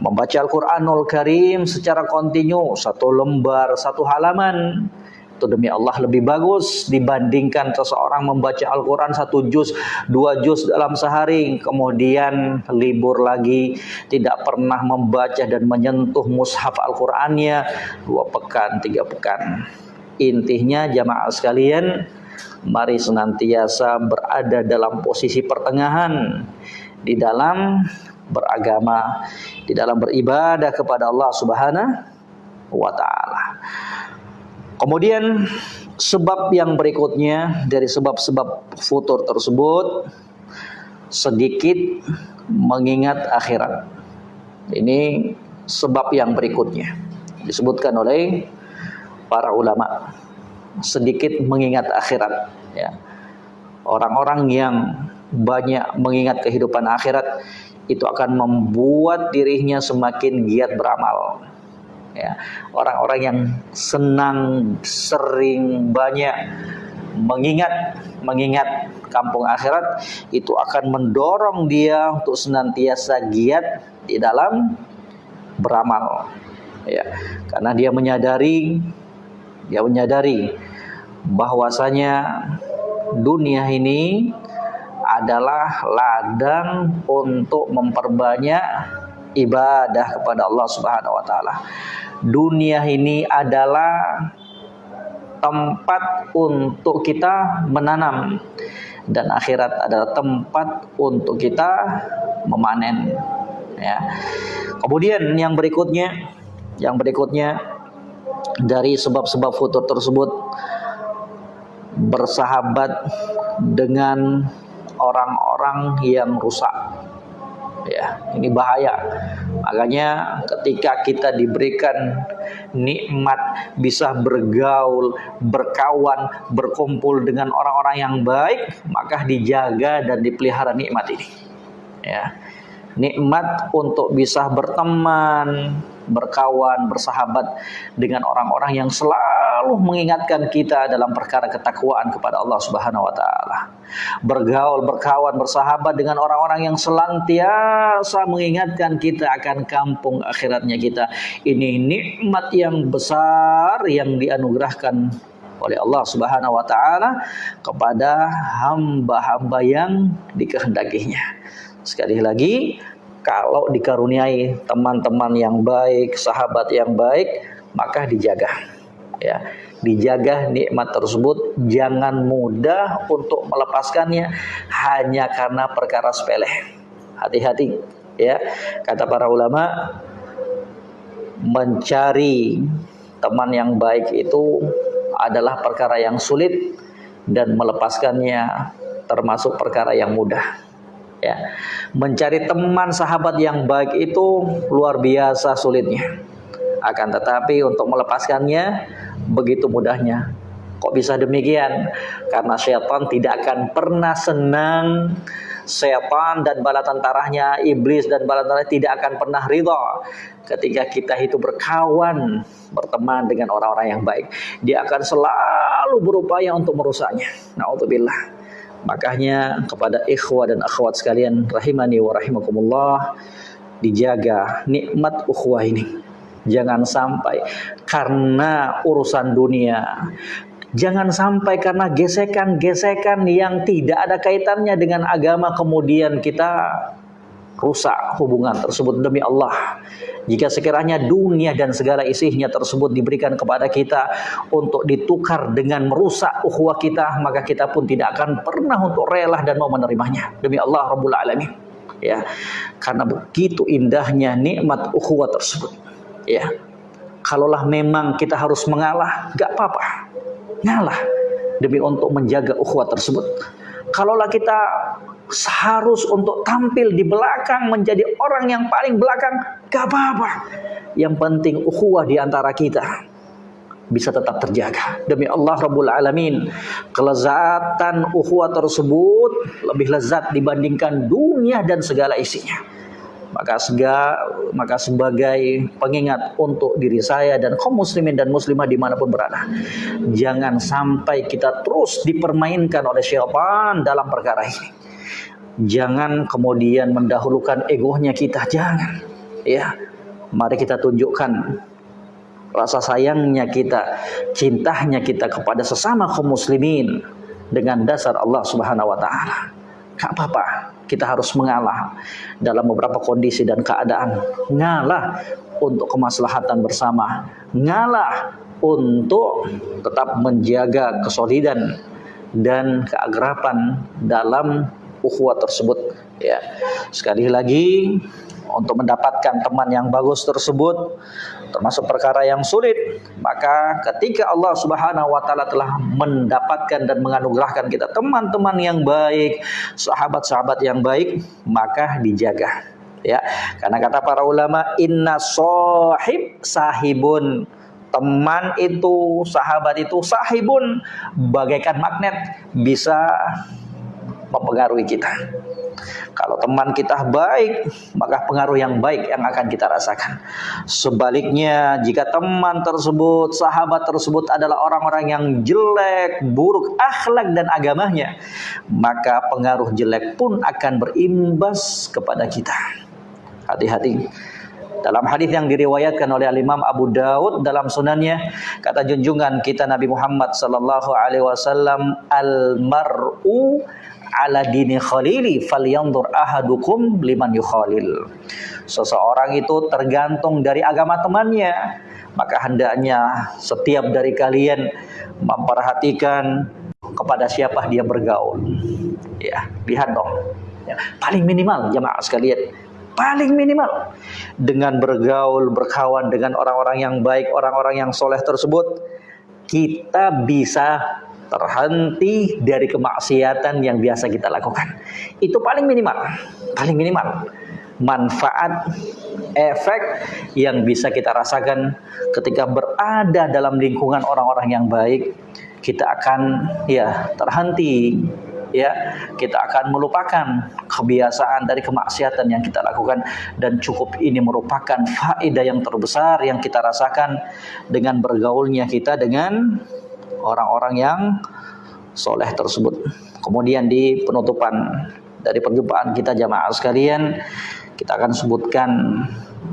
Membaca Al-Quranul Karim secara kontinu, satu lembar, satu halaman, itu demi Allah lebih bagus dibandingkan seseorang membaca Al-Quran satu juz, dua juz dalam sehari, kemudian libur lagi, tidak pernah membaca dan menyentuh mushaf Al-Qurannya dua pekan, tiga pekan. Intinya jamaah sekalian, mari senantiasa berada dalam posisi pertengahan di dalam beragama, di dalam beribadah kepada Allah Subhanahu wa taala. Kemudian sebab yang berikutnya dari sebab-sebab futur tersebut sedikit mengingat akhirat. Ini sebab yang berikutnya disebutkan oleh para ulama sedikit mengingat akhirat ya. Orang-orang yang banyak mengingat kehidupan akhirat itu akan membuat dirinya semakin giat beramal. Ya, orang-orang yang senang sering banyak mengingat mengingat kampung akhirat itu akan mendorong dia untuk senantiasa giat di dalam beramal. Ya, karena dia menyadari dia menyadari bahwasanya dunia ini adalah ladang untuk memperbanyak ibadah kepada Allah Subhanahu wa taala. Dunia ini adalah tempat untuk kita menanam dan akhirat adalah tempat untuk kita memanen ya. Kemudian yang berikutnya yang berikutnya dari sebab-sebab futur tersebut bersahabat dengan orang-orang yang rusak. Ya, ini bahaya. Makanya ketika kita diberikan nikmat bisa bergaul, berkawan, berkumpul dengan orang-orang yang baik, maka dijaga dan dipelihara nikmat ini. Ya. Nikmat untuk bisa berteman, berkawan, bersahabat dengan orang-orang yang selalu mengingatkan kita dalam perkara ketakwaan kepada Allah Subhanahu wa taala. Bergaul, berkawan, bersahabat dengan orang-orang yang selantiasa mengingatkan kita akan kampung akhiratnya kita. Ini nikmat yang besar yang dianugerahkan oleh Allah Subhanahu wa taala kepada hamba-hamba yang dikehendakinya. Sekali lagi, kalau dikaruniai teman-teman yang baik, sahabat yang baik, maka dijaga. Ya, dijaga nikmat tersebut, jangan mudah untuk melepaskannya hanya karena perkara sepele. Hati-hati, ya. Kata para ulama, mencari teman yang baik itu adalah perkara yang sulit dan melepaskannya termasuk perkara yang mudah ya. Mencari teman sahabat yang baik itu luar biasa sulitnya. Akan tetapi untuk melepaskannya begitu mudahnya. Kok bisa demikian? Karena syaitan tidak akan pernah senang. Setan dan bala tentaranya iblis dan bala tentaranya tidak akan pernah ridha ketika kita itu berkawan berteman dengan orang-orang yang baik. Dia akan selalu berupaya untuk merusaknya. Naudzubillah Makanya kepada ikhwah dan akhwat sekalian rahimani wa rahimakumullah dijaga nikmat ukhuwah ini. Jangan sampai karena urusan dunia Jangan sampai karena gesekan-gesekan yang tidak ada kaitannya dengan agama kemudian kita rusak hubungan tersebut demi Allah. Jika sekiranya dunia dan segala isinya tersebut diberikan kepada kita untuk ditukar dengan merusak ukhuwah kita, maka kita pun tidak akan pernah untuk rela dan mau menerimanya. Demi Allah Rabbul Alamin. ya. Karena begitu indahnya nikmat ukhuwah tersebut. Ya. Kalaulah memang kita harus mengalah gak apa-apa. Ngalah demi untuk menjaga ukhuwah tersebut. Kalaulah kita harus untuk tampil di belakang menjadi orang yang paling belakang gak apa-apa yang penting ukhuwah di antara kita bisa tetap terjaga. Demi Allah Rabbul Alamin, kelezatan ukhuwah tersebut lebih lezat dibandingkan dunia dan segala isinya. Maka sega, maka sebagai pengingat untuk diri saya dan kaum muslimin dan muslimah di mana pun berada, jangan sampai kita terus dipermainkan oleh syaitan dalam perkara ini. Jangan kemudian mendahulukan egonya kita, jangan. Ya, mari kita tunjukkan rasa sayangnya kita, cintanya kita kepada sesama kaum muslimin dengan dasar Allah Subhanahu wa taala. Gak apa-apa, kita harus mengalah dalam beberapa kondisi dan keadaan. Ngalah untuk kemaslahatan bersama, ngalah untuk tetap menjaga kesolidan dan keagrapan dalam ukhuwah tersebut ya. Sekali lagi untuk mendapatkan teman yang bagus tersebut termasuk perkara yang sulit maka ketika Allah Subhanahu wa taala telah mendapatkan dan menganugerahkan kita teman-teman yang baik sahabat-sahabat yang baik maka dijaga ya. Karena kata para ulama inna sahib sahibun. Teman itu sahabat itu sahibun. Bagaikan magnet bisa mempengaruhi kita kalau teman kita baik, maka pengaruh yang baik yang akan kita rasakan. Sebaliknya, jika teman tersebut, sahabat tersebut adalah orang-orang yang jelek, buruk akhlak dan agamanya, maka pengaruh jelek pun akan berimbas kepada kita. Hati-hati. Dalam hadis yang diriwayatkan oleh Imam Abu Daud dalam sunannya kata junjungan kita Nabi Muhammad sallallahu alaihi wasallam al mar'u ala dini khalili falyanzur ahadukum liman yukhalil. Seseorang itu tergantung dari agama temannya, maka hendaknya setiap dari kalian memperhatikan kepada siapa dia bergaul. Ya, lihat dong. Ya, paling minimal jemaah sekalian, paling minimal dengan bergaul, berkawan dengan orang-orang yang baik, orang-orang yang soleh tersebut, kita bisa terhenti dari kemaksiatan yang biasa kita lakukan. Itu paling minimal, paling minimal manfaat efek yang bisa kita rasakan ketika berada dalam lingkungan orang-orang yang baik kita akan ya terhenti ya kita akan melupakan kebiasaan dari kemaksiatan yang kita lakukan dan cukup ini merupakan faedah yang terbesar yang kita rasakan dengan bergaulnya kita dengan orang-orang yang soleh tersebut. Kemudian di penutupan dari perjumpaan kita jamaah sekalian, kita akan sebutkan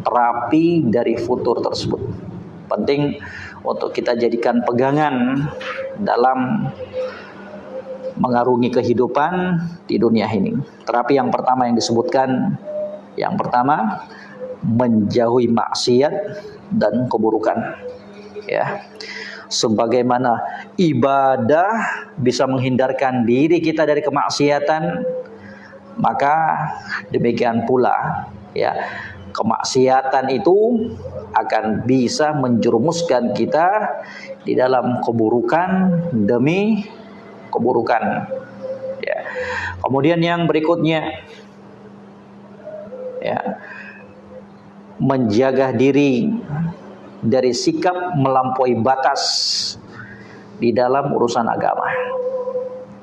terapi dari futur tersebut. Penting untuk kita jadikan pegangan dalam mengarungi kehidupan di dunia ini. Terapi yang pertama yang disebutkan, yang pertama menjauhi maksiat dan keburukan. Ya sebagaimana ibadah bisa menghindarkan diri kita dari kemaksiatan maka demikian pula ya kemaksiatan itu akan bisa menjerumuskan kita di dalam keburukan demi keburukan. Ya. Kemudian yang berikutnya ya menjaga diri dari sikap melampaui batas di dalam urusan agama.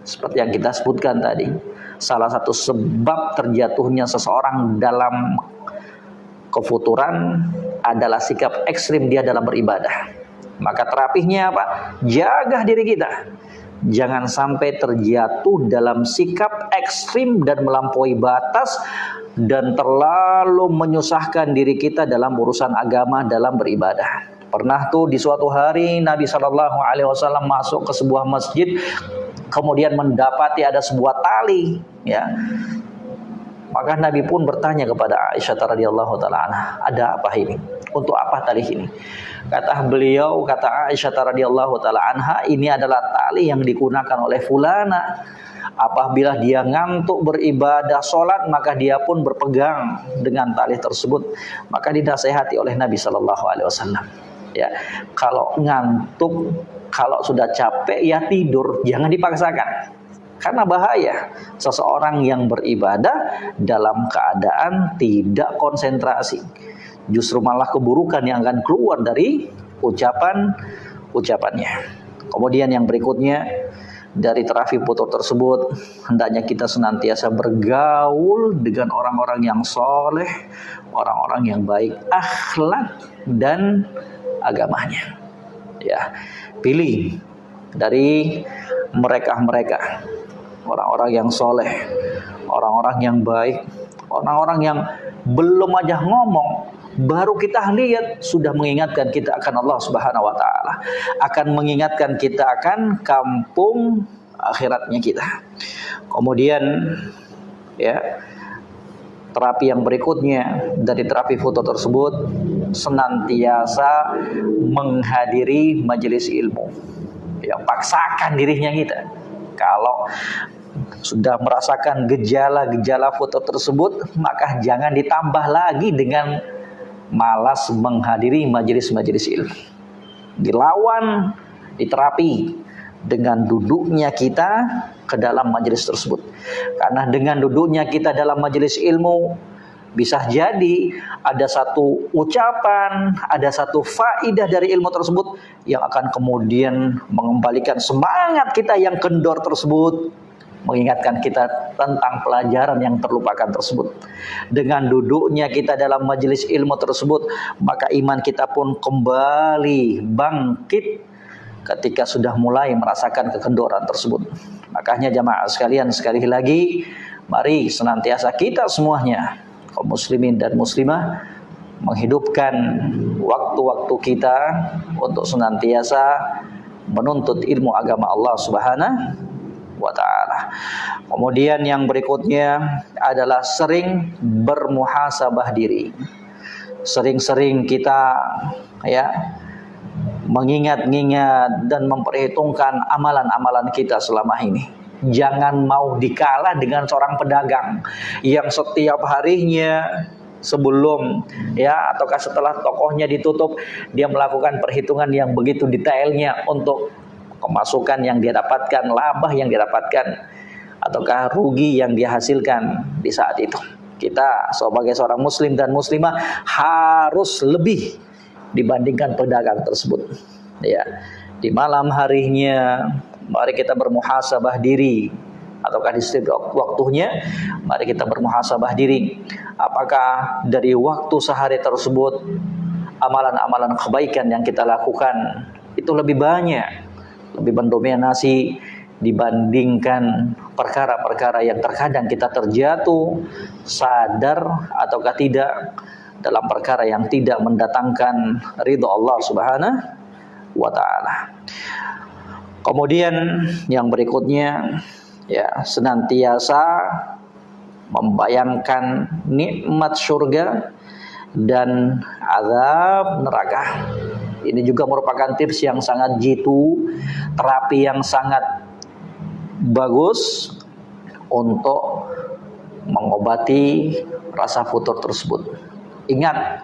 Seperti yang kita sebutkan tadi, salah satu sebab terjatuhnya seseorang dalam kefuturan adalah sikap ekstrim dia dalam beribadah. Maka terapinya apa? Jaga diri kita. Jangan sampai terjatuh dalam sikap ekstrim dan melampaui batas dan terlalu menyusahkan diri kita dalam urusan agama dalam beribadah. Pernah tuh di suatu hari Nabi Shallallahu Alaihi Wasallam masuk ke sebuah masjid, kemudian mendapati ada sebuah tali, ya. Maka Nabi pun bertanya kepada Aisyah radhiyallahu taala ada apa ini? Untuk apa tali ini? Kata beliau, kata Aisyah radhiyallahu taala ini adalah tali yang digunakan oleh fulana Apabila dia ngantuk beribadah sholat, maka dia pun berpegang dengan tali tersebut. Maka dinasehati oleh Nabi Shallallahu Alaihi Wasallam. Ya, kalau ngantuk, kalau sudah capek ya tidur, jangan dipaksakan. Karena bahaya seseorang yang beribadah dalam keadaan tidak konsentrasi. Justru malah keburukan yang akan keluar dari ucapan ucapannya. Kemudian yang berikutnya dari terapi putur tersebut hendaknya kita senantiasa bergaul dengan orang-orang yang soleh, orang-orang yang baik akhlak dan agamanya. Ya, pilih dari mereka-mereka orang-orang yang soleh, orang-orang yang baik, orang-orang yang belum aja ngomong baru kita lihat sudah mengingatkan kita akan Allah Subhanahu wa taala, akan mengingatkan kita akan kampung akhiratnya kita. Kemudian ya terapi yang berikutnya dari terapi foto tersebut senantiasa menghadiri majelis ilmu. Ya, paksakan dirinya kita. Kalau sudah merasakan gejala-gejala foto tersebut, maka jangan ditambah lagi dengan malas menghadiri majelis-majelis ilmu. Dilawan, diterapi dengan duduknya kita ke dalam majelis tersebut. Karena dengan duduknya kita dalam majelis ilmu bisa jadi ada satu ucapan, ada satu faidah dari ilmu tersebut yang akan kemudian mengembalikan semangat kita yang kendor tersebut mengingatkan kita tentang pelajaran yang terlupakan tersebut. Dengan duduknya kita dalam majelis ilmu tersebut, maka iman kita pun kembali bangkit ketika sudah mulai merasakan kekendoran tersebut. Makanya jamaah sekalian sekali lagi, mari senantiasa kita semuanya, kaum muslimin dan muslimah, menghidupkan waktu-waktu kita untuk senantiasa menuntut ilmu agama Allah Subhanahu wa taala. Kemudian yang berikutnya adalah sering bermuhasabah diri. Sering-sering kita ya mengingat-ingat dan memperhitungkan amalan-amalan kita selama ini. Jangan mau dikalah dengan seorang pedagang yang setiap harinya sebelum ya ataukah setelah tokohnya ditutup dia melakukan perhitungan yang begitu detailnya untuk pemasukan yang dia dapatkan, laba yang dia dapatkan, ataukah rugi yang dia hasilkan di saat itu. Kita sebagai seorang muslim dan muslimah harus lebih dibandingkan pedagang tersebut. Ya, di malam harinya mari kita bermuhasabah diri ataukah di setiap waktunya mari kita bermuhasabah diri apakah dari waktu sehari tersebut amalan-amalan kebaikan yang kita lakukan itu lebih banyak lebih mendominasi dibandingkan perkara-perkara yang terkadang kita terjatuh sadar ataukah tidak dalam perkara yang tidak mendatangkan ridho Allah Subhanahu wa taala. Kemudian yang berikutnya ya senantiasa membayangkan nikmat surga dan azab neraka. Ini juga merupakan tips yang sangat jitu, terapi yang sangat bagus untuk mengobati rasa futur tersebut. Ingat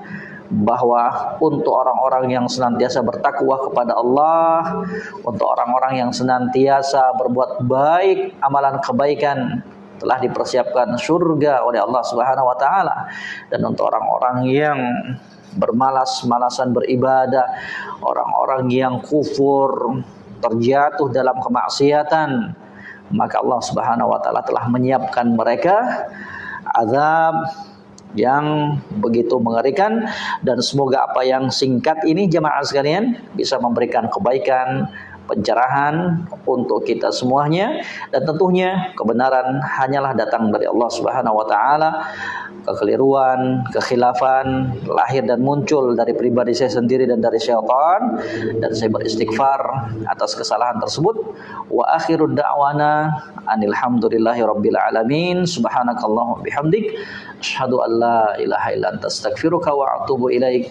bahwa untuk orang-orang yang senantiasa bertakwa kepada Allah, untuk orang-orang yang senantiasa berbuat baik, amalan kebaikan telah dipersiapkan surga oleh Allah Subhanahu wa taala. Dan untuk orang-orang yang bermalas-malasan beribadah, orang-orang yang kufur, terjatuh dalam kemaksiatan, maka Allah Subhanahu wa taala telah menyiapkan mereka azab yang begitu mengerikan. Dan semoga apa yang singkat ini jemaah sekalian bisa memberikan kebaikan pencerahan untuk kita semuanya. Dan tentunya kebenaran hanyalah datang dari Allah Subhanahu wa taala kekeliruan, kekhilafan lahir dan muncul dari pribadi saya sendiri dan dari syaitan dan saya beristighfar atas kesalahan tersebut. Wa akhirud da'wana anilhamdulillahi rabbil alamin. Subhanakallahu bihamdik. Asyhadu an la ilaha illa anta astaghfiruka wa atubu ilaik.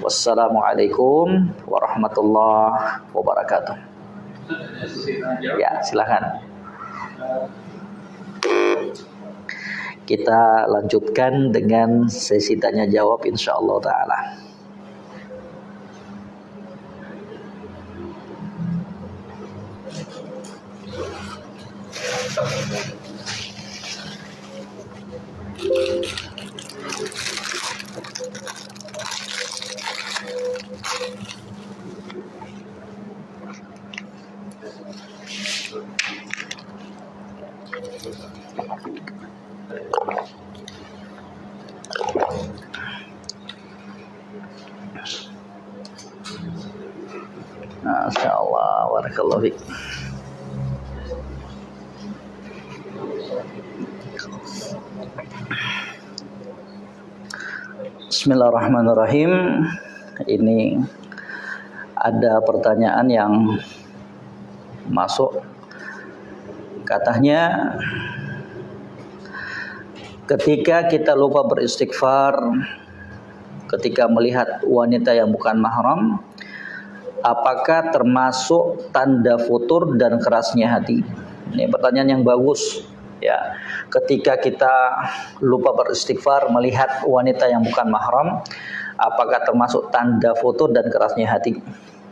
Wassalamualaikum warahmatullahi wabarakatuh. Ya silakan kita lanjutkan dengan sesi tanya jawab insyaallah taala. Masya Allah, Barakallahu fiqh. Bismillahirrahmanirrahim. Ini ada pertanyaan yang masuk. Katanya ketika kita lupa beristighfar ketika melihat wanita yang bukan mahram apakah termasuk tanda futur dan kerasnya hati? Ini pertanyaan yang bagus ya. Ketika kita lupa beristighfar melihat wanita yang bukan mahram, apakah termasuk tanda futur dan kerasnya hati?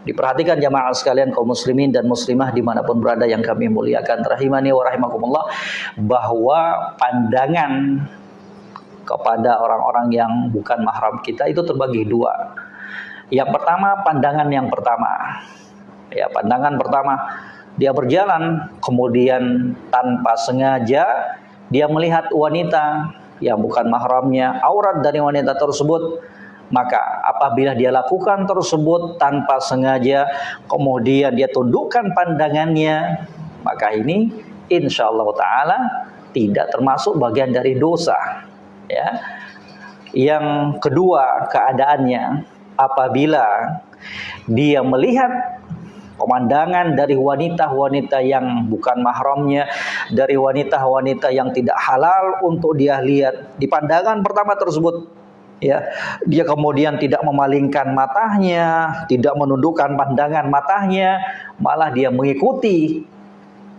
Diperhatikan jamaah sekalian kaum muslimin dan muslimah di mana pun berada yang kami muliakan. Rahimani wa rahimakumullah. Bahwa pandangan kepada orang-orang yang bukan mahram kita itu terbagi dua. Yang pertama pandangan yang pertama. Ya, pandangan pertama dia berjalan kemudian tanpa sengaja dia melihat wanita yang bukan mahramnya, aurat dari wanita tersebut, maka apabila dia lakukan tersebut tanpa sengaja, kemudian dia tundukkan pandangannya, maka ini insya Allah Taala tidak termasuk bagian dari dosa. Ya. Yang kedua keadaannya apabila dia melihat pemandangan dari wanita-wanita yang bukan mahramnya, dari wanita-wanita yang tidak halal untuk dia lihat di pandangan pertama tersebut ya dia kemudian tidak memalingkan matanya tidak menundukkan pandangan matanya malah dia mengikuti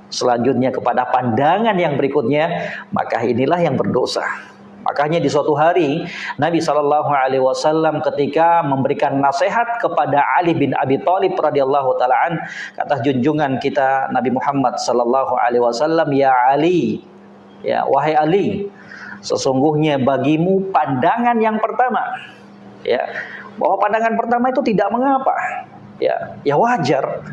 selanjutnya kepada pandangan yang berikutnya maka inilah yang berdosa. Makanya di suatu hari Nabi Shallallahu Alaihi Wasallam ketika memberikan nasihat kepada Ali bin Abi Thalib radhiyallahu taalaan kata junjungan kita Nabi Muhammad Shallallahu Alaihi Wasallam ya Ali ya wahai Ali sesungguhnya bagimu pandangan yang pertama. Ya bahwa pandangan pertama itu tidak mengapa. Ya ya wajar.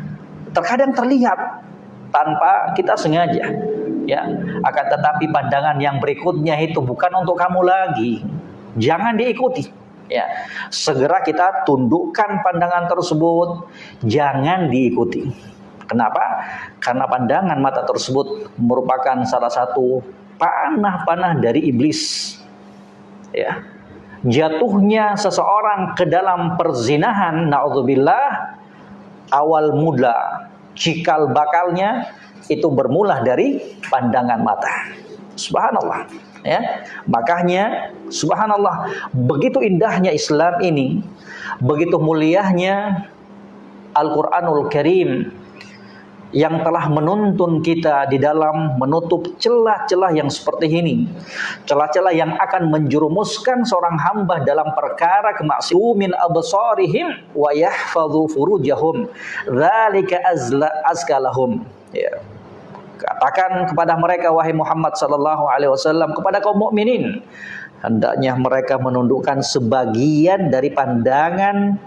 Terkadang terlihat tanpa kita sengaja. Ya akan tetapi pandangan yang berikutnya itu bukan untuk kamu lagi. Jangan diikuti. Ya segera kita tundukkan pandangan tersebut. Jangan diikuti. Kenapa? Karena pandangan mata tersebut merupakan salah satu panah-panah dari iblis ya jatuhnya seseorang ke dalam perzinahan naudzubillah awal mula cikal bakalnya itu bermula dari pandangan mata. Subhanallah. Ya, makanya subhanallah begitu indahnya Islam ini, begitu mulianya Al-Qur'anul Karim yang telah menuntun kita di dalam menutup celah-celah yang seperti ini. Celah-celah yang akan menjerumuskan seorang hamba dalam perkara kemaksiumin absarihim wa yahfadhu furujahum. Dzalika azla azkalahum. Ya. Katakan kepada mereka wahai Muhammad sallallahu alaihi wasallam kepada kaum mukminin hendaknya mereka menundukkan sebagian dari pandangan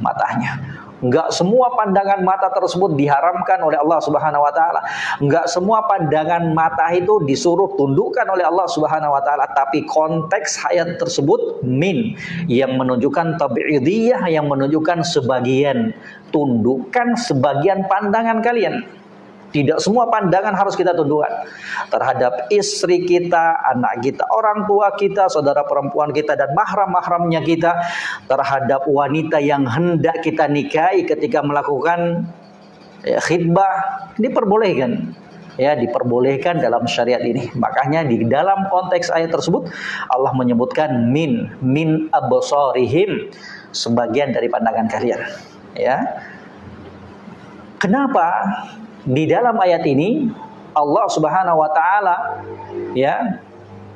matanya. Enggak semua pandangan mata tersebut diharamkan oleh Allah Subhanahu wa taala. Enggak semua pandangan mata itu disuruh tundukkan oleh Allah Subhanahu wa taala, tapi konteks hayat tersebut min yang menunjukkan tabi'idiyah yang menunjukkan sebagian tundukkan sebagian pandangan kalian. Tidak semua pandangan harus kita tundukkan terhadap istri kita, anak kita, orang tua kita, saudara perempuan kita dan mahram-mahramnya kita terhadap wanita yang hendak kita nikahi ketika melakukan ya, khidbah diperbolehkan ya diperbolehkan dalam syariat ini. Makanya di dalam konteks ayat tersebut Allah menyebutkan min min absarihim sebagian dari pandangan kalian. Ya. Kenapa? Di dalam ayat ini Allah Subhanahu wa taala ya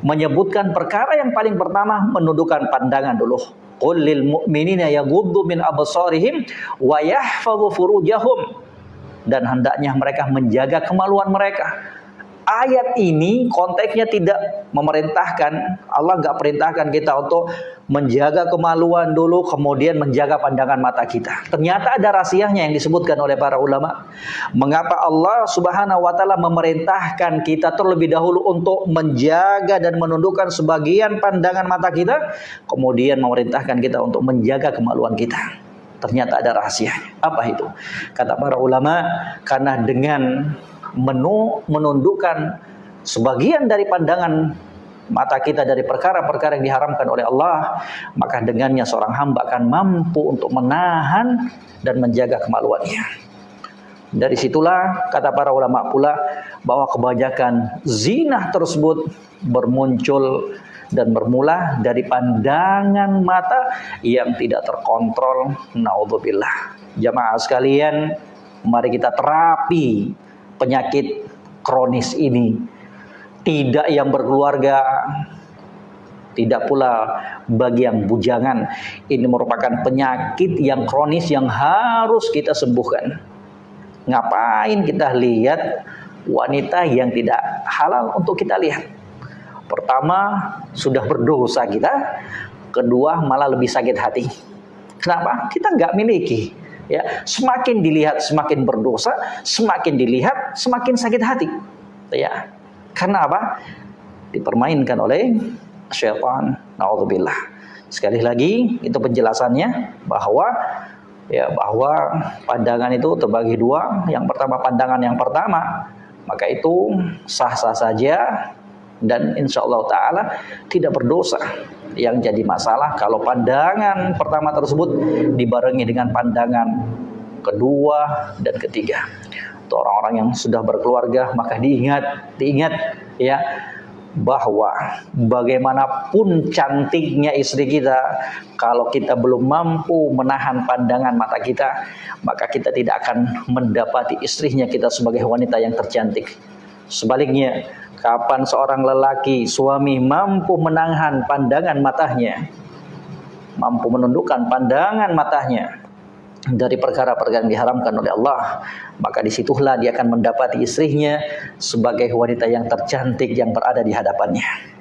menyebutkan perkara yang paling pertama menundukkan pandangan dulu. Qul lil mu'minina yaghuddu min absarihim wa yahfazu furujahum dan hendaknya mereka menjaga kemaluan mereka ayat ini konteksnya tidak memerintahkan Allah nggak perintahkan kita untuk menjaga kemaluan dulu kemudian menjaga pandangan mata kita. Ternyata ada rahasianya yang disebutkan oleh para ulama. Mengapa Allah subhanahu wa ta'ala memerintahkan kita terlebih dahulu untuk menjaga dan menundukkan sebagian pandangan mata kita kemudian memerintahkan kita untuk menjaga kemaluan kita? Ternyata ada rahasianya apa itu? Kata para ulama karena dengan menu, menundukkan sebagian dari pandangan mata kita dari perkara-perkara yang diharamkan oleh Allah, maka dengannya seorang hamba akan mampu untuk menahan dan menjaga kemaluannya. Dari situlah kata para ulama pula bahwa kebanyakan zina tersebut bermuncul dan bermula dari pandangan mata yang tidak terkontrol. Naudzubillah. Jamaah sekalian, mari kita terapi penyakit kronis ini. Tidak yang berkeluarga, tidak pula bagi yang bujangan. Ini merupakan penyakit yang kronis yang harus kita sembuhkan. Ngapain kita lihat wanita yang tidak halal untuk kita lihat? Pertama, sudah berdosa kita. Kedua, malah lebih sakit hati. Kenapa? Kita nggak miliki ya semakin dilihat semakin berdosa semakin dilihat semakin sakit hati. Ya karena apa? Dipermainkan oleh syaitan. Naudzubillah. Sekali lagi itu penjelasannya bahwa ya bahwa pandangan itu terbagi dua. Yang pertama pandangan yang pertama maka itu sah-sah saja dan insya Allah Ta'ala tidak berdosa yang jadi masalah kalau pandangan pertama tersebut dibarengi dengan pandangan kedua dan ketiga. Untuk orang-orang yang sudah berkeluarga maka diingat, diingat ya bahwa bagaimanapun cantiknya istri kita kalau kita belum mampu menahan pandangan mata kita maka kita tidak akan mendapati istrinya kita sebagai wanita yang tercantik sebaliknya Kapan seorang lelaki, suami mampu menahan pandangan matanya, mampu menundukkan pandangan matanya dari perkara-perkara yang diharamkan oleh Allah, maka di situlah dia akan mendapati istrinya sebagai wanita yang tercantik yang berada di hadapannya.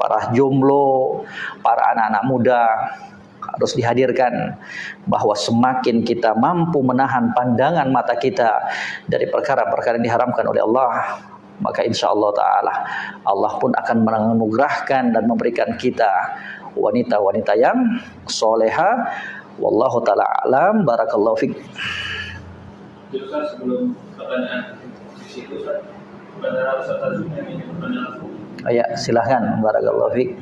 Para jomblo, para anak-anak muda harus dihadirkan bahwa semakin kita mampu menahan pandangan mata kita dari perkara-perkara yang diharamkan oleh Allah, maka insya Allah Ta'ala Allah pun akan menganugerahkan dan memberikan kita wanita-wanita yang soleha. Wallahu ta'ala alam. Barakallahu fiqh sebelum pertanyaan Ya, silahkan. Barakallahu fiqh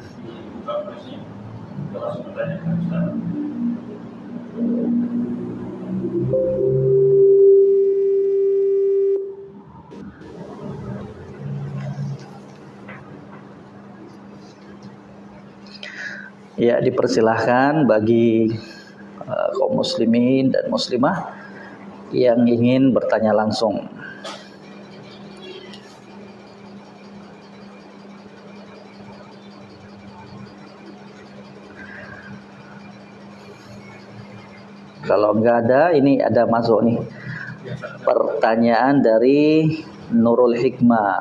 Ya, dipersilahkan bagi uh, kaum muslimin dan muslimah yang ingin bertanya langsung. Kalau enggak ada, ini ada masuk nih. Pertanyaan dari Nurul Hikmah.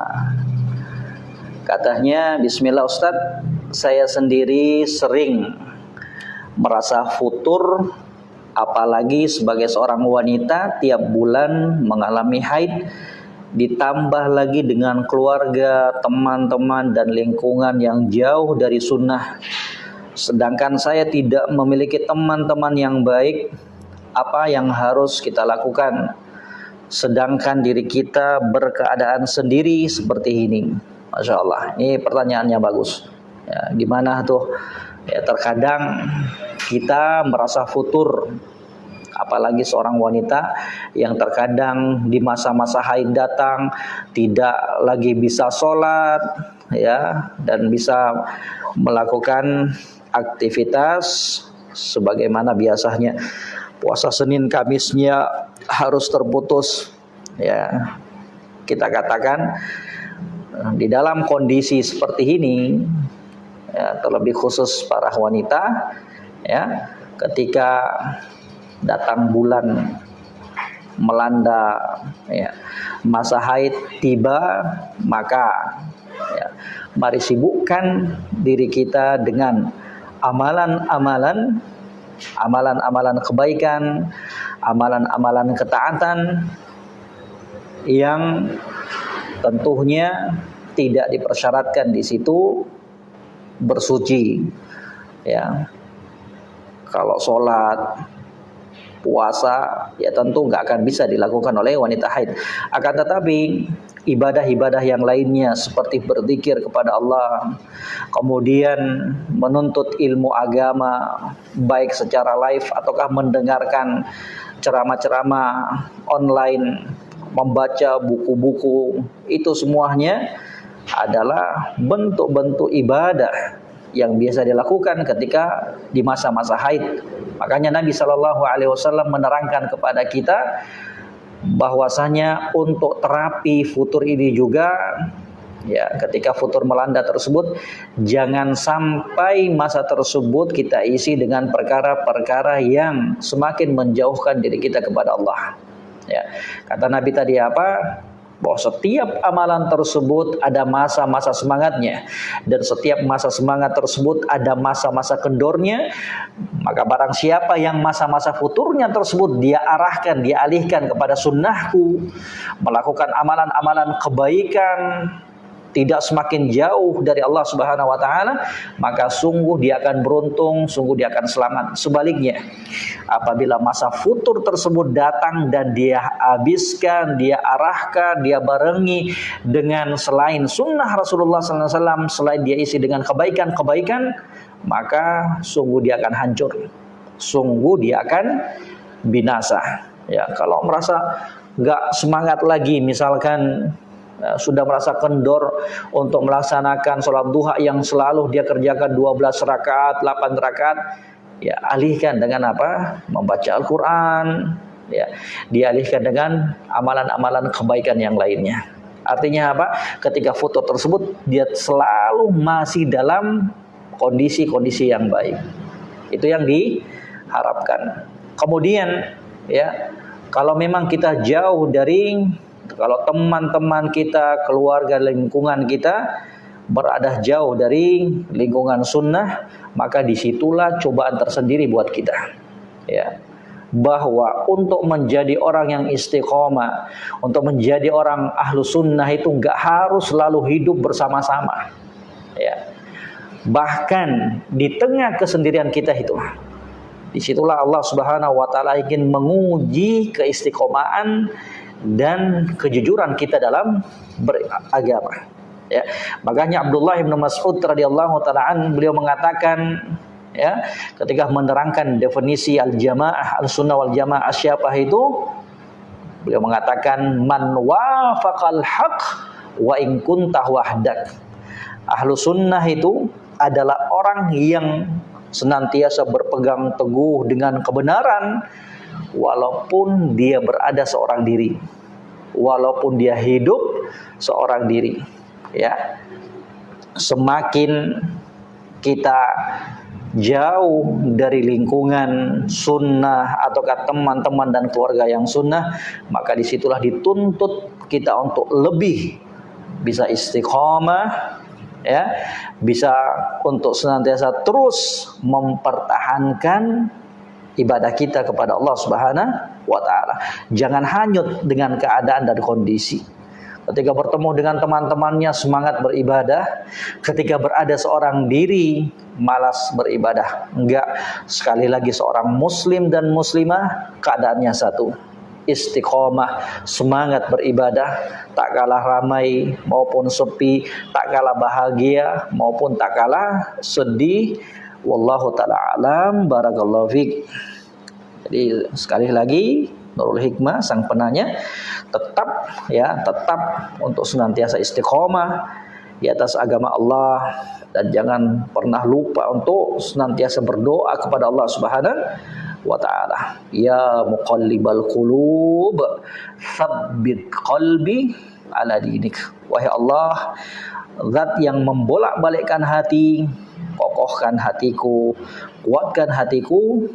Katanya, Bismillah Ustadz, saya sendiri sering merasa futur apalagi sebagai seorang wanita tiap bulan mengalami haid ditambah lagi dengan keluarga, teman-teman dan lingkungan yang jauh dari sunnah sedangkan saya tidak memiliki teman-teman yang baik apa yang harus kita lakukan. Sedangkan diri kita berkeadaan sendiri seperti ini. Masya Allah. Ini pertanyaannya bagus. Ya, gimana tuh? Ya, terkadang kita merasa futur. Apalagi seorang wanita yang terkadang di masa-masa haid datang tidak lagi bisa sholat ya dan bisa melakukan aktivitas sebagaimana biasanya puasa Senin Kamisnya harus terputus. Ya kita katakan di dalam kondisi seperti ini ya, terlebih khusus para wanita ya ketika datang bulan melanda ya, masa haid tiba maka ya, mari sibukkan diri kita dengan amalan-amalan amalan-amalan kebaikan amalan-amalan ketaatan yang tentunya tidak dipersyaratkan di situ bersuci ya. Kalau sholat puasa ya tentu nggak akan bisa dilakukan oleh wanita haid. Akan tetapi ibadah-ibadah yang lainnya seperti berzikir kepada Allah kemudian menuntut ilmu agama baik secara live ataukah mendengarkan ceramah-ceramah online membaca buku-buku itu semuanya adalah bentuk-bentuk ibadah yang biasa dilakukan ketika di masa-masa haid. Makanya Nabi Shallallahu Alaihi Wasallam menerangkan kepada kita bahwasanya untuk terapi futur ini juga ya ketika futur melanda tersebut jangan sampai masa tersebut kita isi dengan perkara-perkara yang semakin menjauhkan diri kita kepada Allah. Ya. Kata Nabi tadi apa? Bahwa setiap amalan tersebut ada masa-masa semangatnya. Dan setiap masa semangat tersebut ada masa-masa kendornya maka barang siapa yang masa-masa futurnya tersebut dia arahkan dia alihkan kepada sunnahku melakukan amalan-amalan kebaikan tidak semakin jauh dari Allah Subhanahu wa taala, maka sungguh dia akan beruntung, sungguh dia akan selamat. Sebaliknya, apabila masa futur tersebut datang dan dia habiskan, dia arahkan, dia barengi dengan selain sunnah Rasulullah SAW, selain dia isi dengan kebaikan-kebaikan, maka sungguh dia akan hancur. Sungguh dia akan binasa. Ya, kalau merasa nggak semangat lagi, misalkan sudah merasa kendor untuk melaksanakan sholat duha yang selalu dia kerjakan 12 rakaat, 8 rakaat, ya alihkan dengan apa? Membaca Al-Quran, ya dialihkan dengan amalan-amalan kebaikan yang lainnya. Artinya apa? Ketika foto tersebut dia selalu masih dalam kondisi-kondisi yang baik. Itu yang diharapkan. Kemudian ya, kalau memang kita jauh dari kalau teman-teman kita, keluarga, lingkungan kita berada jauh dari lingkungan sunnah, maka di situlah cobaan tersendiri buat kita. Ya, bahwa untuk menjadi orang yang istiqomah, untuk menjadi orang ahlu sunnah itu nggak harus selalu hidup bersama-sama. Ya. Bahkan di tengah kesendirian kita itu, di situlah Allah Subhanahu Wa Taala ingin menguji keistiqomahan dan kejujuran kita dalam beragama. Ya, makanya Abdullah bin Mas'ud radhiyallahu taala beliau mengatakan ya ketika menerangkan definisi al-jamaah al-sunnah wal jamaah siapa itu beliau mengatakan man wafaqal haq wa in kunta wahdak. Ahlu sunnah itu adalah orang yang senantiasa berpegang teguh dengan kebenaran walaupun dia berada seorang diri walaupun dia hidup seorang diri ya. Semakin kita jauh dari lingkungan sunnah ataukah teman-teman dan keluarga yang sunnah maka di situlah dituntut kita untuk lebih bisa istiqomah ya. Bisa untuk senantiasa terus mempertahankan ibadah kita kepada Allah Subhanahu wa taala. Jangan hanyut dengan keadaan dan kondisi. Ketika bertemu dengan teman-temannya semangat beribadah, ketika berada seorang diri malas beribadah. Enggak, sekali lagi seorang muslim dan muslimah keadaannya satu. Istiqomah, semangat beribadah, tak kalah ramai maupun sepi, tak kalah bahagia maupun tak kalah sedih, Wallahu taala alam barakallahu fiik. Jadi sekali lagi Nurul Hikmah sang penanya tetap ya tetap untuk senantiasa istiqomah di atas agama Allah dan jangan pernah lupa untuk senantiasa berdoa kepada Allah Subhanahu wa taala. Ya muqallibal qulub, tsabbit qalbi ala dinik. Wahai Allah, zat yang membolak-balikkan hati, kokohkan hatiku, kuatkan hatiku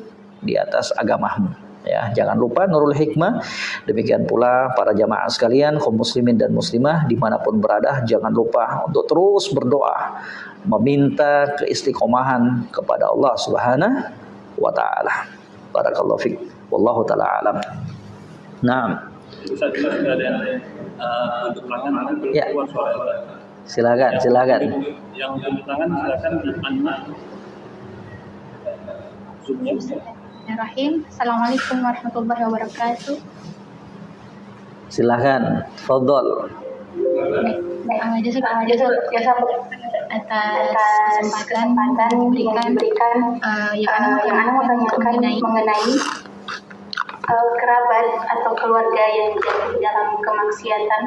di atas agamamu. Ya, jangan lupa Nurul Hikmah. Demikian pula para jamaah sekalian, kaum muslimin dan muslimah di mana pun berada, jangan lupa untuk terus berdoa, meminta keistiqomahan kepada Allah Subhanahu wa taala. Barakallahu fiik. Wallahu taala alam. Naam. Ya. Silakan, silakan. Yang tepuk tangan silakan di Bismillahirrahmanirrahim. Assalamualaikum warahmatullahi wabarakatuh. Silakan, fadol. Baik, jasa atas kesempatan diberikan berikan uh, yang uh, yang anda mau tanyakan mengenai, mengenai uh, kerabat atau keluarga yang jatuh dalam kemaksiatan.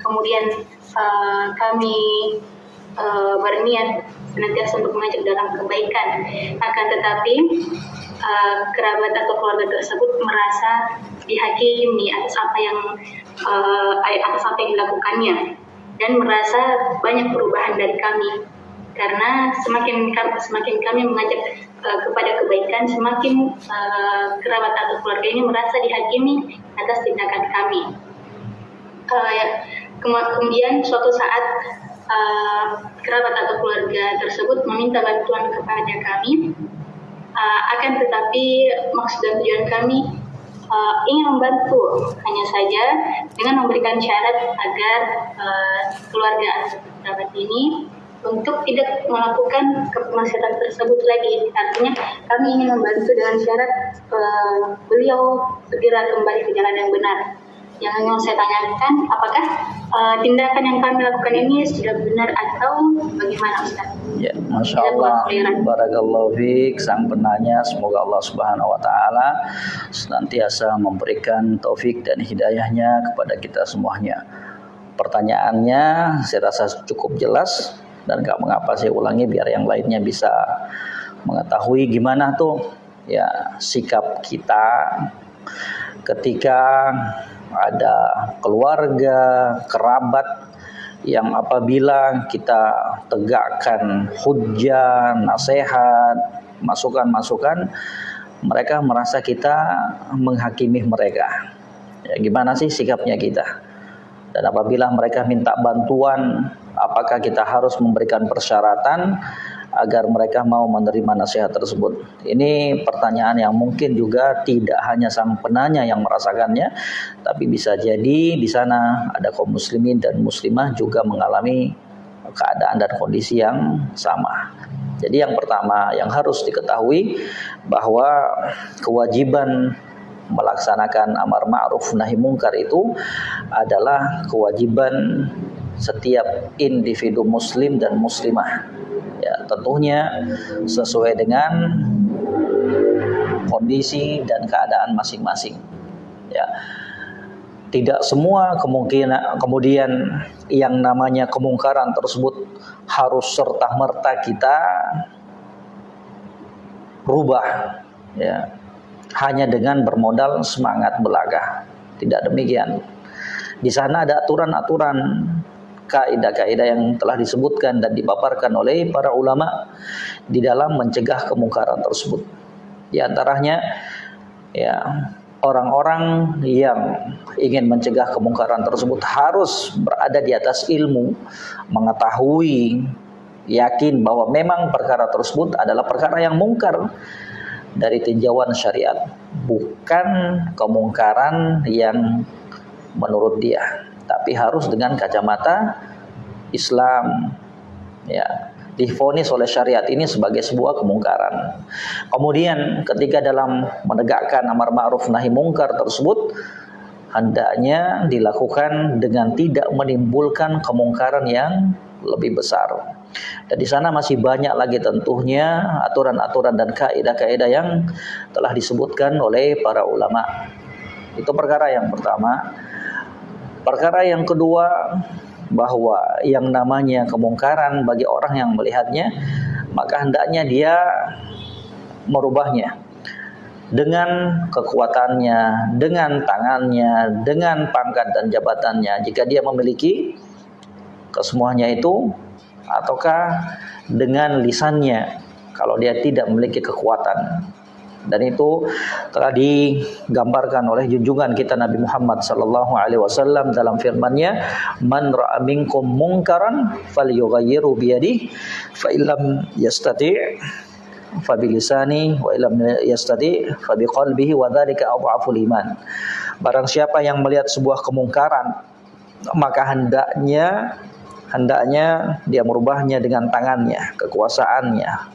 Kemudian uh, kami uh, berniat senantiasa untuk mengajak dalam kebaikan. Akan tetapi uh, kerabat atau keluarga tersebut merasa dihakimi atas apa yang uh, atas apa yang dilakukannya. Dan merasa banyak perubahan dari kami. Karena semakin semakin kami mengajak uh, kepada kebaikan semakin uh, kerabat atau keluarga ini merasa dihakimi atas tindakan kami. Uh, kemudian suatu saat uh, kerabat atau keluarga tersebut meminta bantuan kepada kami. Uh, akan tetapi maksud dan tujuan kami uh, ingin membantu hanya saja dengan memberikan syarat agar uh, keluarga kerabat ini untuk tidak melakukan kemaksiatan tersebut lagi. Artinya kami ingin membantu dengan syarat uh, beliau segera kembali ke jalan yang benar. Yang ingin saya tanyakan, apakah uh, tindakan yang kami lakukan ini sudah benar atau bagaimana Ustaz? Ya, Masya Allah, Barakallahu fiqh, sang penanya, semoga Allah Subhanahu Wa Taala senantiasa memberikan taufik dan hidayahnya kepada kita semuanya. Pertanyaannya saya rasa cukup jelas dan gak mengapa saya ulangi biar yang lainnya bisa mengetahui gimana tuh ya sikap kita ketika ada keluarga, kerabat yang apabila kita tegakkan hujah, nasihat, masukan-masukan, mereka merasa kita menghakimi mereka. Ya, gimana sih sikapnya kita? Dan apabila mereka minta bantuan, apakah kita harus memberikan persyaratan agar mereka mau menerima nasihat tersebut? Ini pertanyaan yang mungkin juga tidak hanya sang penanya yang merasakannya, tapi bisa jadi di sana ada kaum muslimin dan muslimah juga mengalami keadaan dan kondisi yang sama. Jadi yang pertama yang harus diketahui bahwa kewajiban melaksanakan amar ma'ruf nahi mungkar itu adalah kewajiban setiap individu muslim dan muslimah. Ya tentunya sesuai dengan kondisi dan keadaan masing-masing. Ya tidak semua kemungkinan kemudian yang namanya kemungkaran tersebut harus serta merta kita rubah ya hanya dengan bermodal semangat belaga. Tidak demikian. Di sana ada aturan-aturan kaidah-kaidah yang telah disebutkan dan dipaparkan oleh para ulama di dalam mencegah kemungkaran tersebut. Di antaranya ya orang-orang yang ingin mencegah kemungkaran tersebut harus berada di atas ilmu, mengetahui, yakin bahwa memang perkara tersebut adalah perkara yang mungkar dari tinjauan syariat, bukan kemungkaran yang menurut dia tapi harus dengan kacamata Islam ya difonis oleh syariat ini sebagai sebuah kemungkaran. Kemudian ketika dalam menegakkan amar ma'ruf nahi mungkar tersebut hendaknya dilakukan dengan tidak menimbulkan kemungkaran yang lebih besar. Dan di sana masih banyak lagi tentunya aturan-aturan dan kaidah-kaidah yang telah disebutkan oleh para ulama. Itu perkara yang pertama. Perkara yang kedua bahwa yang namanya kemungkaran bagi orang yang melihatnya maka hendaknya dia merubahnya dengan kekuatannya, dengan tangannya, dengan pangkat dan jabatannya. Jika dia memiliki kesemuanya itu ataukah dengan lisannya kalau dia tidak memiliki kekuatan dan itu telah digambarkan oleh junjungan kita Nabi Muhammad sallallahu alaihi wasallam dalam firman-Nya man ra'a minkum munkaran falyughayyirhu bi yadihi fa illam yastati' fa bilisani wa illam yastati' fa biqalbihi wa dzalika adhaful iman. Barang siapa yang melihat sebuah kemungkaran maka hendaknya hendaknya dia merubahnya dengan tangannya kekuasaannya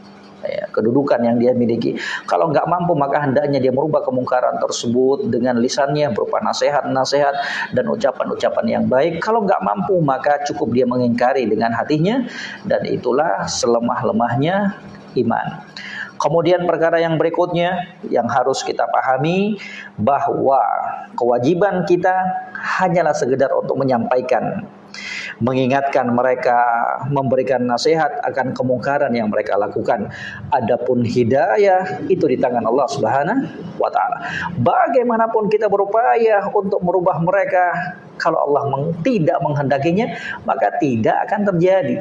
ya, kedudukan yang dia miliki. Kalau nggak mampu maka hendaknya dia merubah kemungkaran tersebut dengan lisannya berupa nasihat-nasihat dan ucapan-ucapan yang baik. Kalau nggak mampu maka cukup dia mengingkari dengan hatinya dan itulah selemah-lemahnya iman. Kemudian perkara yang berikutnya yang harus kita pahami bahwa kewajiban kita hanyalah sekedar untuk menyampaikan mengingatkan mereka, memberikan nasihat akan kemungkaran yang mereka lakukan. Adapun hidayah itu di tangan Allah Subhanahu wa taala. Bagaimanapun kita berupaya untuk merubah mereka, kalau Allah tidak menghendakinya, maka tidak akan terjadi.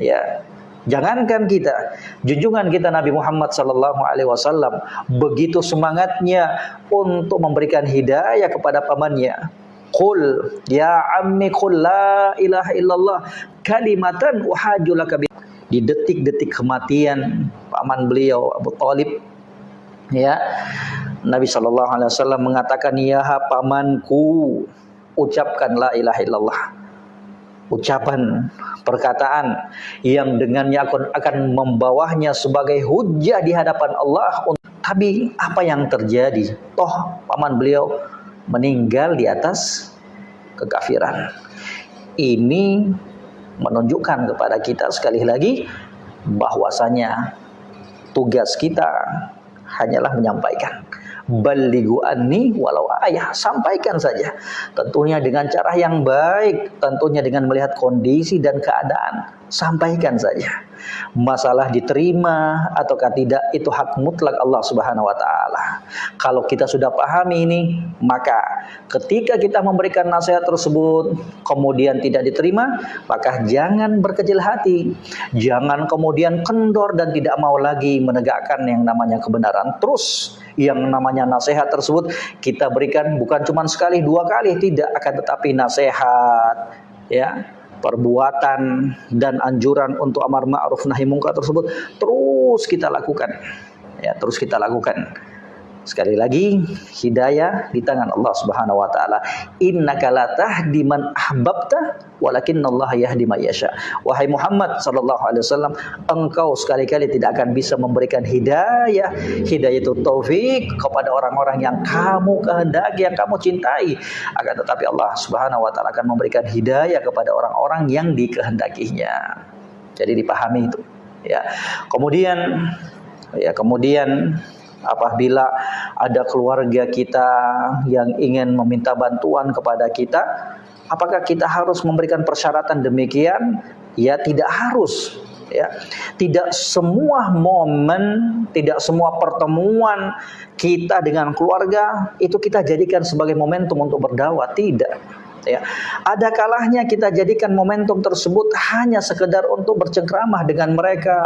Ya, Jangankan kita, junjungan kita Nabi Muhammad sallallahu alaihi wasallam begitu semangatnya untuk memberikan hidayah kepada pamannya. Qul ya ammi qul la ilaha illallah kalimatan uhajulaka di detik-detik kematian paman beliau Abu Talib ya Nabi Shallallahu Alaihi Wasallam mengatakan ya pamanku ucapkan la ilaha illallah. Ucapan perkataan yang dengannya akan, akan membawahnya sebagai hujah di hadapan Allah. Tapi apa yang terjadi? Toh paman beliau meninggal di atas kekafiran. Ini menunjukkan kepada kita sekali lagi bahwasanya tugas kita hanyalah menyampaikan. Balighu anni walau ayah, sampaikan saja. Tentunya dengan cara yang baik, tentunya dengan melihat kondisi dan keadaan, sampaikan saja masalah diterima ataukah tidak itu hak mutlak Allah Subhanahu wa taala. Kalau kita sudah pahami ini, maka ketika kita memberikan nasihat tersebut kemudian tidak diterima, maka jangan berkecil hati. Jangan kemudian kendor dan tidak mau lagi menegakkan yang namanya kebenaran. Terus yang namanya nasihat tersebut kita berikan bukan cuma sekali dua kali tidak akan tetapi nasihat ya perbuatan dan anjuran untuk amar ma'ruf nahi mungkar tersebut terus kita lakukan. Ya terus kita lakukan Sekali lagi, hidayah di tangan Allah Subhanahu wa taala. Innaka la tahdi man ahbabta Allah yahdi may yasha. Wahai Muhammad sallallahu alaihi wasallam, engkau sekali-kali tidak akan bisa memberikan hidayah. Hidayah itu taufik kepada orang-orang yang kamu kehendaki, yang kamu cintai. Akan tetapi Allah Subhanahu wa taala akan memberikan hidayah kepada orang-orang yang dikehendakinya. Jadi dipahami itu, ya. Kemudian ya kemudian apabila ada keluarga kita yang ingin meminta bantuan kepada kita, apakah kita harus memberikan persyaratan demikian? Ya, tidak harus. Ya, tidak semua momen, tidak semua pertemuan kita dengan keluarga itu kita jadikan sebagai momentum untuk berdakwah, tidak ya. Ada kalahnya kita jadikan momentum tersebut hanya sekedar untuk bercengkramah dengan mereka,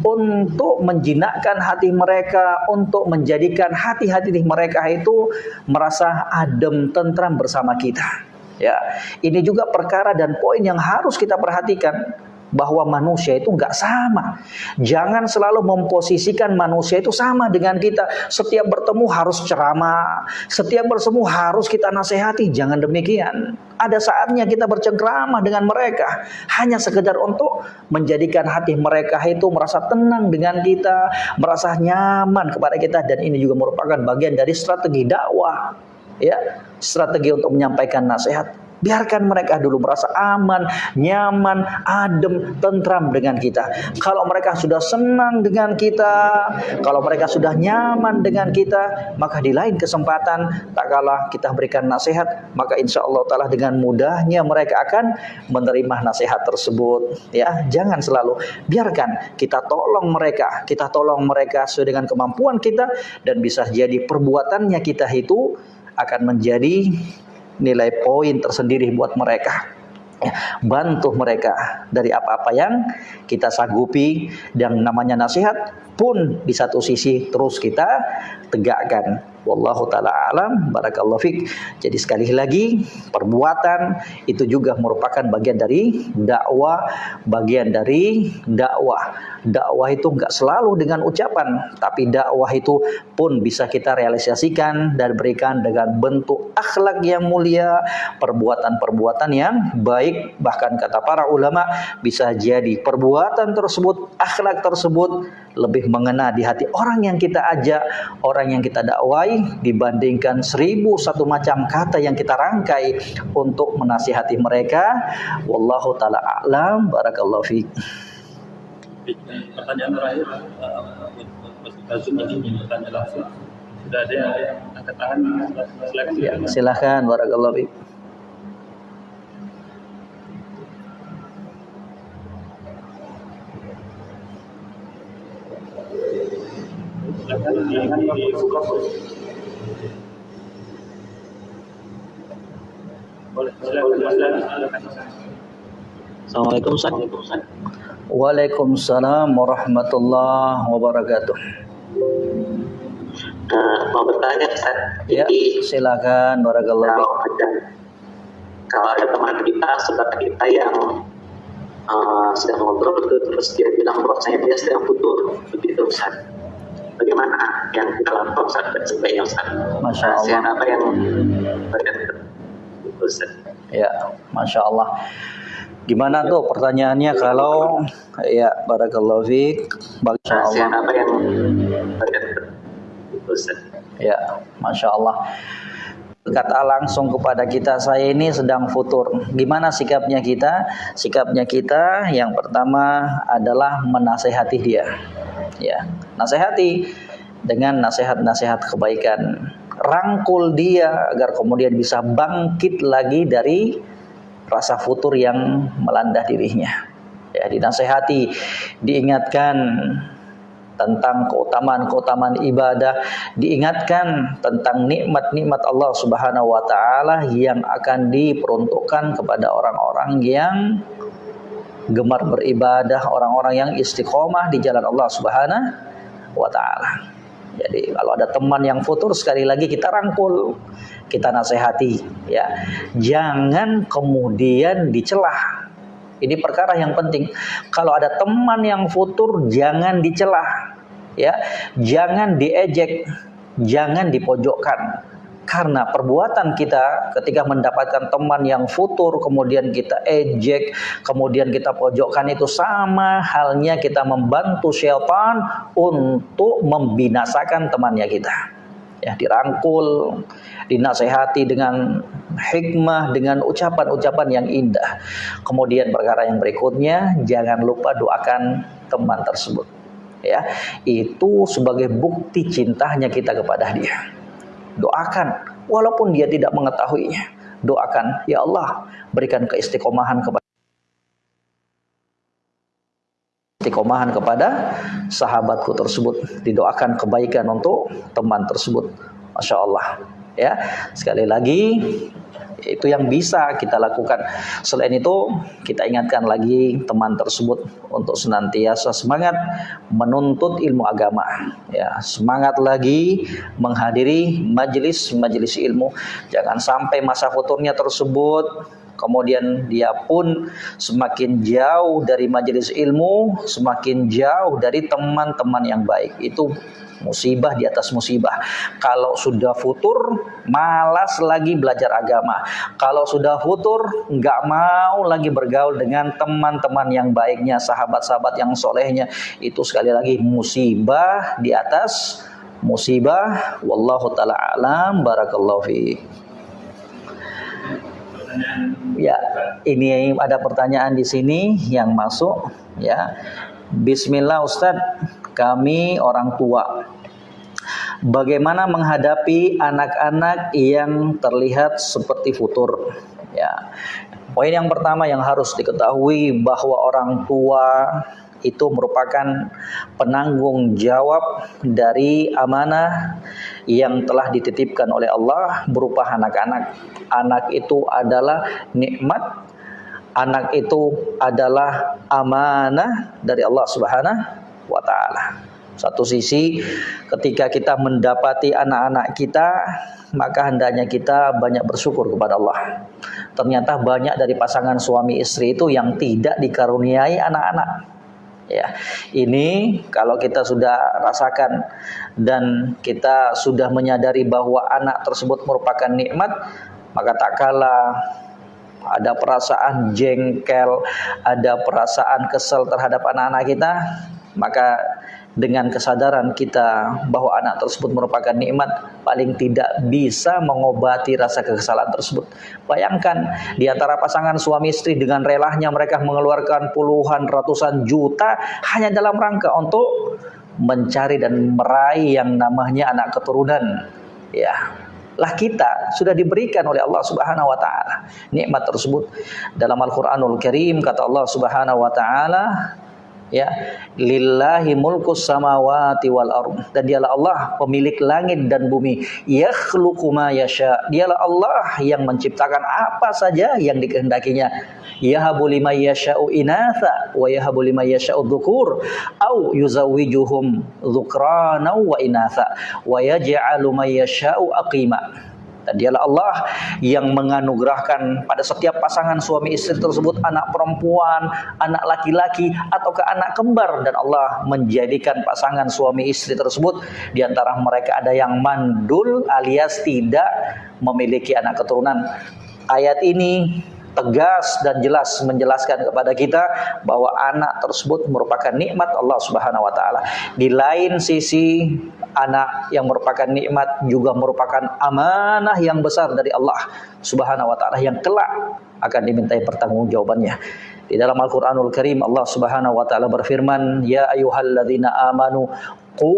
untuk menjinakkan hati mereka, untuk menjadikan hati-hati mereka itu merasa adem tentram bersama kita. Ya, ini juga perkara dan poin yang harus kita perhatikan bahwa manusia itu nggak sama. Jangan selalu memposisikan manusia itu sama dengan kita. Setiap bertemu harus ceramah, setiap bertemu harus kita nasihati. Jangan demikian. Ada saatnya kita bercengkrama dengan mereka hanya sekedar untuk menjadikan hati mereka itu merasa tenang dengan kita, merasa nyaman kepada kita dan ini juga merupakan bagian dari strategi dakwah. Ya, strategi untuk menyampaikan nasihat Biarkan mereka dulu merasa aman, nyaman, adem, tentram dengan kita. Kalau mereka sudah senang dengan kita, kalau mereka sudah nyaman dengan kita, maka di lain kesempatan tak kalah kita berikan nasihat, maka insya Allah taala dengan mudahnya mereka akan menerima nasihat tersebut. Ya, jangan selalu biarkan kita tolong mereka, kita tolong mereka sesuai dengan kemampuan kita dan bisa jadi perbuatannya kita itu akan menjadi nilai poin tersendiri buat mereka. Ya, bantu mereka dari apa-apa yang kita sanggupi dan namanya nasihat pun di satu sisi terus kita tegakkan Wallahu taala alam barakallahu fik. Jadi sekali lagi perbuatan itu juga merupakan bagian dari dakwah, bagian dari dakwah. Dakwah itu enggak selalu dengan ucapan, tapi dakwah itu pun bisa kita realisasikan dan berikan dengan bentuk akhlak yang mulia, perbuatan-perbuatan yang baik, bahkan kata para ulama bisa jadi perbuatan tersebut, akhlak tersebut lebih mengena di hati orang yang kita ajak, orang yang kita dakwai dibandingkan seribu satu macam kata yang kita rangkai untuk menasihati mereka. Wallahu taala a'lam. Barakallahu fiik. Pertanyaan terakhir, ini bertanya langsung. Sudah ada yang angkat tangan? Silakan. Ya, silakan. Barakallahu fiik. Silakan. Assalamualaikum Ustaz. Waalaikumsalam warahmatullahi wabarakatuh. Uh, mau bertanya Ustaz. Ya, silakan barakallahu kalau ada, kalau ada teman kita, saudara kita yang uh, sedang ngobrol terus dia bilang bahwasanya dia sedang putus begitu Ustaz. Bagaimana yang kita lakukan Ustaz dan sebaiknya Ustaz? Masya Allah. Apa yang Ustaz. Ya, masya Allah. Gimana tuh pertanyaannya kalau ya barakallahu fiik. Masya Allah. apa yang Ustaz. Ya, masya Allah. Kata langsung kepada kita, saya ini sedang futur. Gimana sikapnya kita? Sikapnya kita yang pertama adalah menasehati dia. Ya, nasehati dengan nasihat-nasihat kebaikan rangkul dia agar kemudian bisa bangkit lagi dari rasa futur yang melanda dirinya. Ya, dinasehati, diingatkan tentang keutamaan-keutamaan ibadah, diingatkan tentang nikmat-nikmat Allah Subhanahu wa taala yang akan diperuntukkan kepada orang-orang yang gemar beribadah, orang-orang yang istiqomah di jalan Allah Subhanahu wa taala. Jadi kalau ada teman yang futur sekali lagi kita rangkul, kita nasihati ya. Jangan kemudian dicelah. Ini perkara yang penting. Kalau ada teman yang futur jangan dicelah ya. Jangan diejek, jangan dipojokkan karena perbuatan kita ketika mendapatkan teman yang futur kemudian kita ejek kemudian kita pojokkan itu sama halnya kita membantu syaitan untuk membinasakan temannya kita ya dirangkul dinasehati dengan hikmah dengan ucapan-ucapan yang indah. Kemudian perkara yang berikutnya jangan lupa doakan teman tersebut. Ya itu sebagai bukti cintanya kita kepada dia. Doakan walaupun dia tidak mengetahuinya. Doakan ya Allah berikan keistiqomahan kepada istiqomahan kepada sahabatku tersebut. Didoakan kebaikan untuk teman tersebut. Masya Allah. Ya sekali lagi itu yang bisa kita lakukan. Selain itu, kita ingatkan lagi teman tersebut untuk senantiasa semangat menuntut ilmu agama. Ya, semangat lagi menghadiri majelis-majelis ilmu. Jangan sampai masa futurnya tersebut kemudian dia pun semakin jauh dari majelis ilmu, semakin jauh dari teman-teman yang baik. Itu musibah di atas musibah. Kalau sudah futur, malas lagi belajar agama. Kalau sudah futur, nggak mau lagi bergaul dengan teman-teman yang baiknya, sahabat-sahabat yang solehnya. Itu sekali lagi musibah di atas musibah. Wallahu taala alam. Barakallahu fi. Ya, ini ada pertanyaan di sini yang masuk ya. Bismillah Ustadz, kami orang tua. Bagaimana menghadapi anak-anak yang terlihat seperti futur? Ya. Poin yang pertama yang harus diketahui bahwa orang tua itu merupakan penanggung jawab dari amanah yang telah dititipkan oleh Allah berupa anak-anak. Anak itu adalah nikmat, anak itu adalah amanah dari Allah Subhanahu wa taala. Satu sisi ketika kita mendapati anak-anak kita maka hendaknya kita banyak bersyukur kepada Allah. Ternyata banyak dari pasangan suami istri itu yang tidak dikaruniai anak-anak ya ini kalau kita sudah rasakan dan kita sudah menyadari bahwa anak tersebut merupakan nikmat maka tak kalah ada perasaan jengkel ada perasaan kesel terhadap anak-anak kita maka dengan kesadaran kita bahwa anak tersebut merupakan nikmat paling tidak bisa mengobati rasa kekesalan tersebut. Bayangkan di antara pasangan suami istri dengan relahnya mereka mengeluarkan puluhan ratusan juta hanya dalam rangka untuk mencari dan meraih yang namanya anak keturunan. Ya, lah kita sudah diberikan oleh Allah Subhanahu wa taala nikmat tersebut dalam Al-Qur'anul Karim kata Allah Subhanahu wa taala ya. Lillahi mulkus samawati wal ard. Dan dialah Allah pemilik langit dan bumi. Yakhluqu ma yasha. Dialah Allah yang menciptakan apa saja yang dikehendakinya. Yahabu liman yasha'u inatha wa yahabu liman yasha'u dhukur. Au yuzawwijuhum dhukrana wa inatha. Wa yaj'alu man yasha'u aqima dan dialah Allah yang menganugerahkan pada setiap pasangan suami istri tersebut anak perempuan, anak laki-laki ataukah anak kembar dan Allah menjadikan pasangan suami istri tersebut di antara mereka ada yang mandul alias tidak memiliki anak keturunan. Ayat ini tegas dan jelas menjelaskan kepada kita bahwa anak tersebut merupakan nikmat Allah Subhanahu wa taala. Di lain sisi anak yang merupakan nikmat juga merupakan amanah yang besar dari Allah Subhanahu wa taala yang kelak akan dimintai pertanggungjawabannya. Di dalam Al-Qur'anul Karim Allah Subhanahu wa taala berfirman, "Ya ayyuhalladzina amanu qu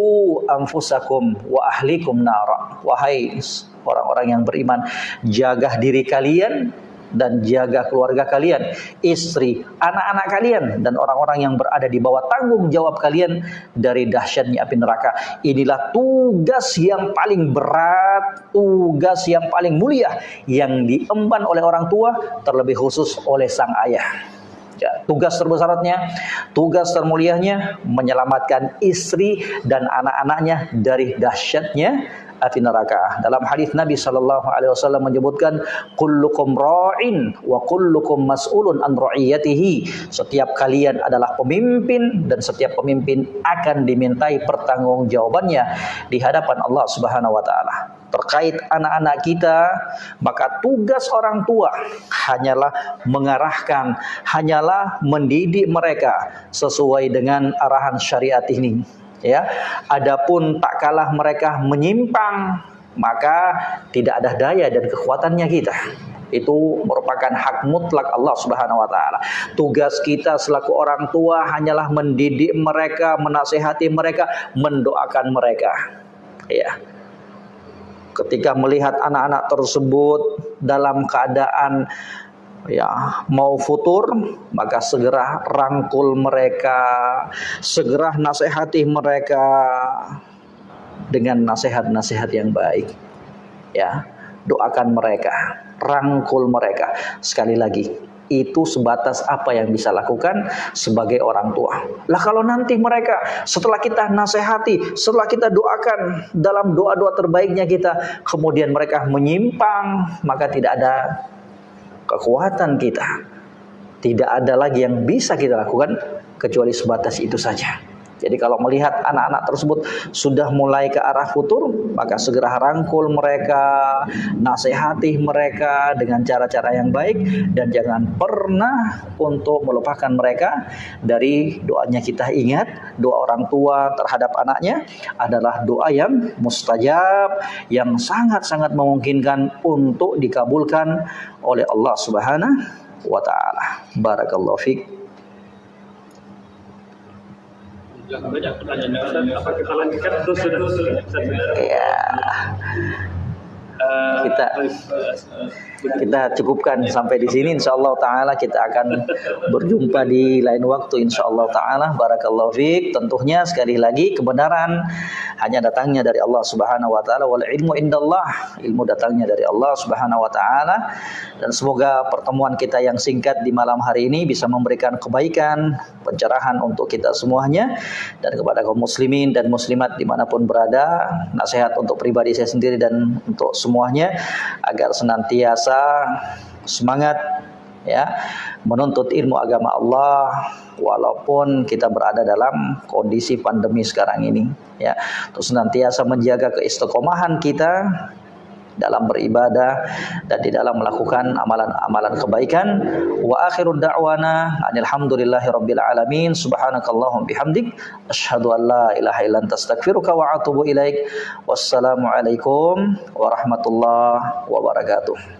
anfusakum wa ahlikum nara." Wahai orang-orang yang beriman, jaga diri kalian dan jaga keluarga kalian, istri, anak-anak kalian dan orang-orang yang berada di bawah tanggung jawab kalian dari dahsyatnya api neraka. Inilah tugas yang paling berat, tugas yang paling mulia yang diemban oleh orang tua terlebih khusus oleh sang ayah. Ya, tugas terbesarnya, tugas termulianya menyelamatkan istri dan anak-anaknya dari dahsyatnya api neraka. Dalam hadis Nabi sallallahu alaihi wasallam menyebutkan kullukum ra'in wa kullukum mas'ulun an ra'iyatihi. Setiap kalian adalah pemimpin dan setiap pemimpin akan dimintai pertanggungjawabannya di hadapan Allah Subhanahu wa taala terkait anak-anak kita, maka tugas orang tua hanyalah mengarahkan, hanyalah mendidik mereka sesuai dengan arahan syariat ini ya adapun tak kalah mereka menyimpang maka tidak ada daya dan kekuatannya kita itu merupakan hak mutlak Allah Subhanahu wa taala. Tugas kita selaku orang tua hanyalah mendidik mereka, menasehati mereka, mendoakan mereka. Ya. Ketika melihat anak-anak tersebut dalam keadaan ya mau futur maka segera rangkul mereka segera nasihati mereka dengan nasihat-nasihat yang baik ya doakan mereka rangkul mereka sekali lagi itu sebatas apa yang bisa lakukan sebagai orang tua. Lah kalau nanti mereka setelah kita nasihati, setelah kita doakan dalam doa-doa terbaiknya kita, kemudian mereka menyimpang, maka tidak ada kekuatan kita. Tidak ada lagi yang bisa kita lakukan kecuali sebatas itu saja. Jadi kalau melihat anak-anak tersebut sudah mulai ke arah futur, maka segera rangkul mereka, nasihati mereka dengan cara-cara yang baik dan jangan pernah untuk melupakan mereka dari doanya kita ingat doa orang tua terhadap anaknya adalah doa yang mustajab yang sangat-sangat memungkinkan untuk dikabulkan oleh Allah Subhanahu wa taala. Barakallahu fiik. Banyak pertanyaan apa kita lanjutkan terus sudah ya kita kita cukupkan sampai di sini. Insyaallah taala kita akan berjumpa di lain waktu insyaallah taala. Barakallahu fiik tentunya sekali lagi kebenaran hanya datangnya dari Allah Subhanahu wa taala. Wal ilmu indallah. Ilmu datangnya dari Allah Subhanahu wa taala. Dan semoga pertemuan kita yang singkat di malam hari ini bisa memberikan kebaikan pencerahan untuk kita semuanya. Dan kepada kaum muslimin dan muslimat di mana pun berada nasihat untuk pribadi saya sendiri dan untuk semuanya agar senantiasa semangat ya menuntut ilmu agama Allah walaupun kita berada dalam kondisi pandemi sekarang ini ya. Terus senantiasa menjaga keistiqomahan kita dalam beribadah dan di dalam melakukan amalan-amalan kebaikan. Wa akhirud da'wana alhamdulillahi rabbil alamin. Subhanakallahum bihamdik. Asyhadu an la ilaha illa anta astaghfiruka wa atubu ilaik. Wassalamu alaikum warahmatullahi wabarakatuh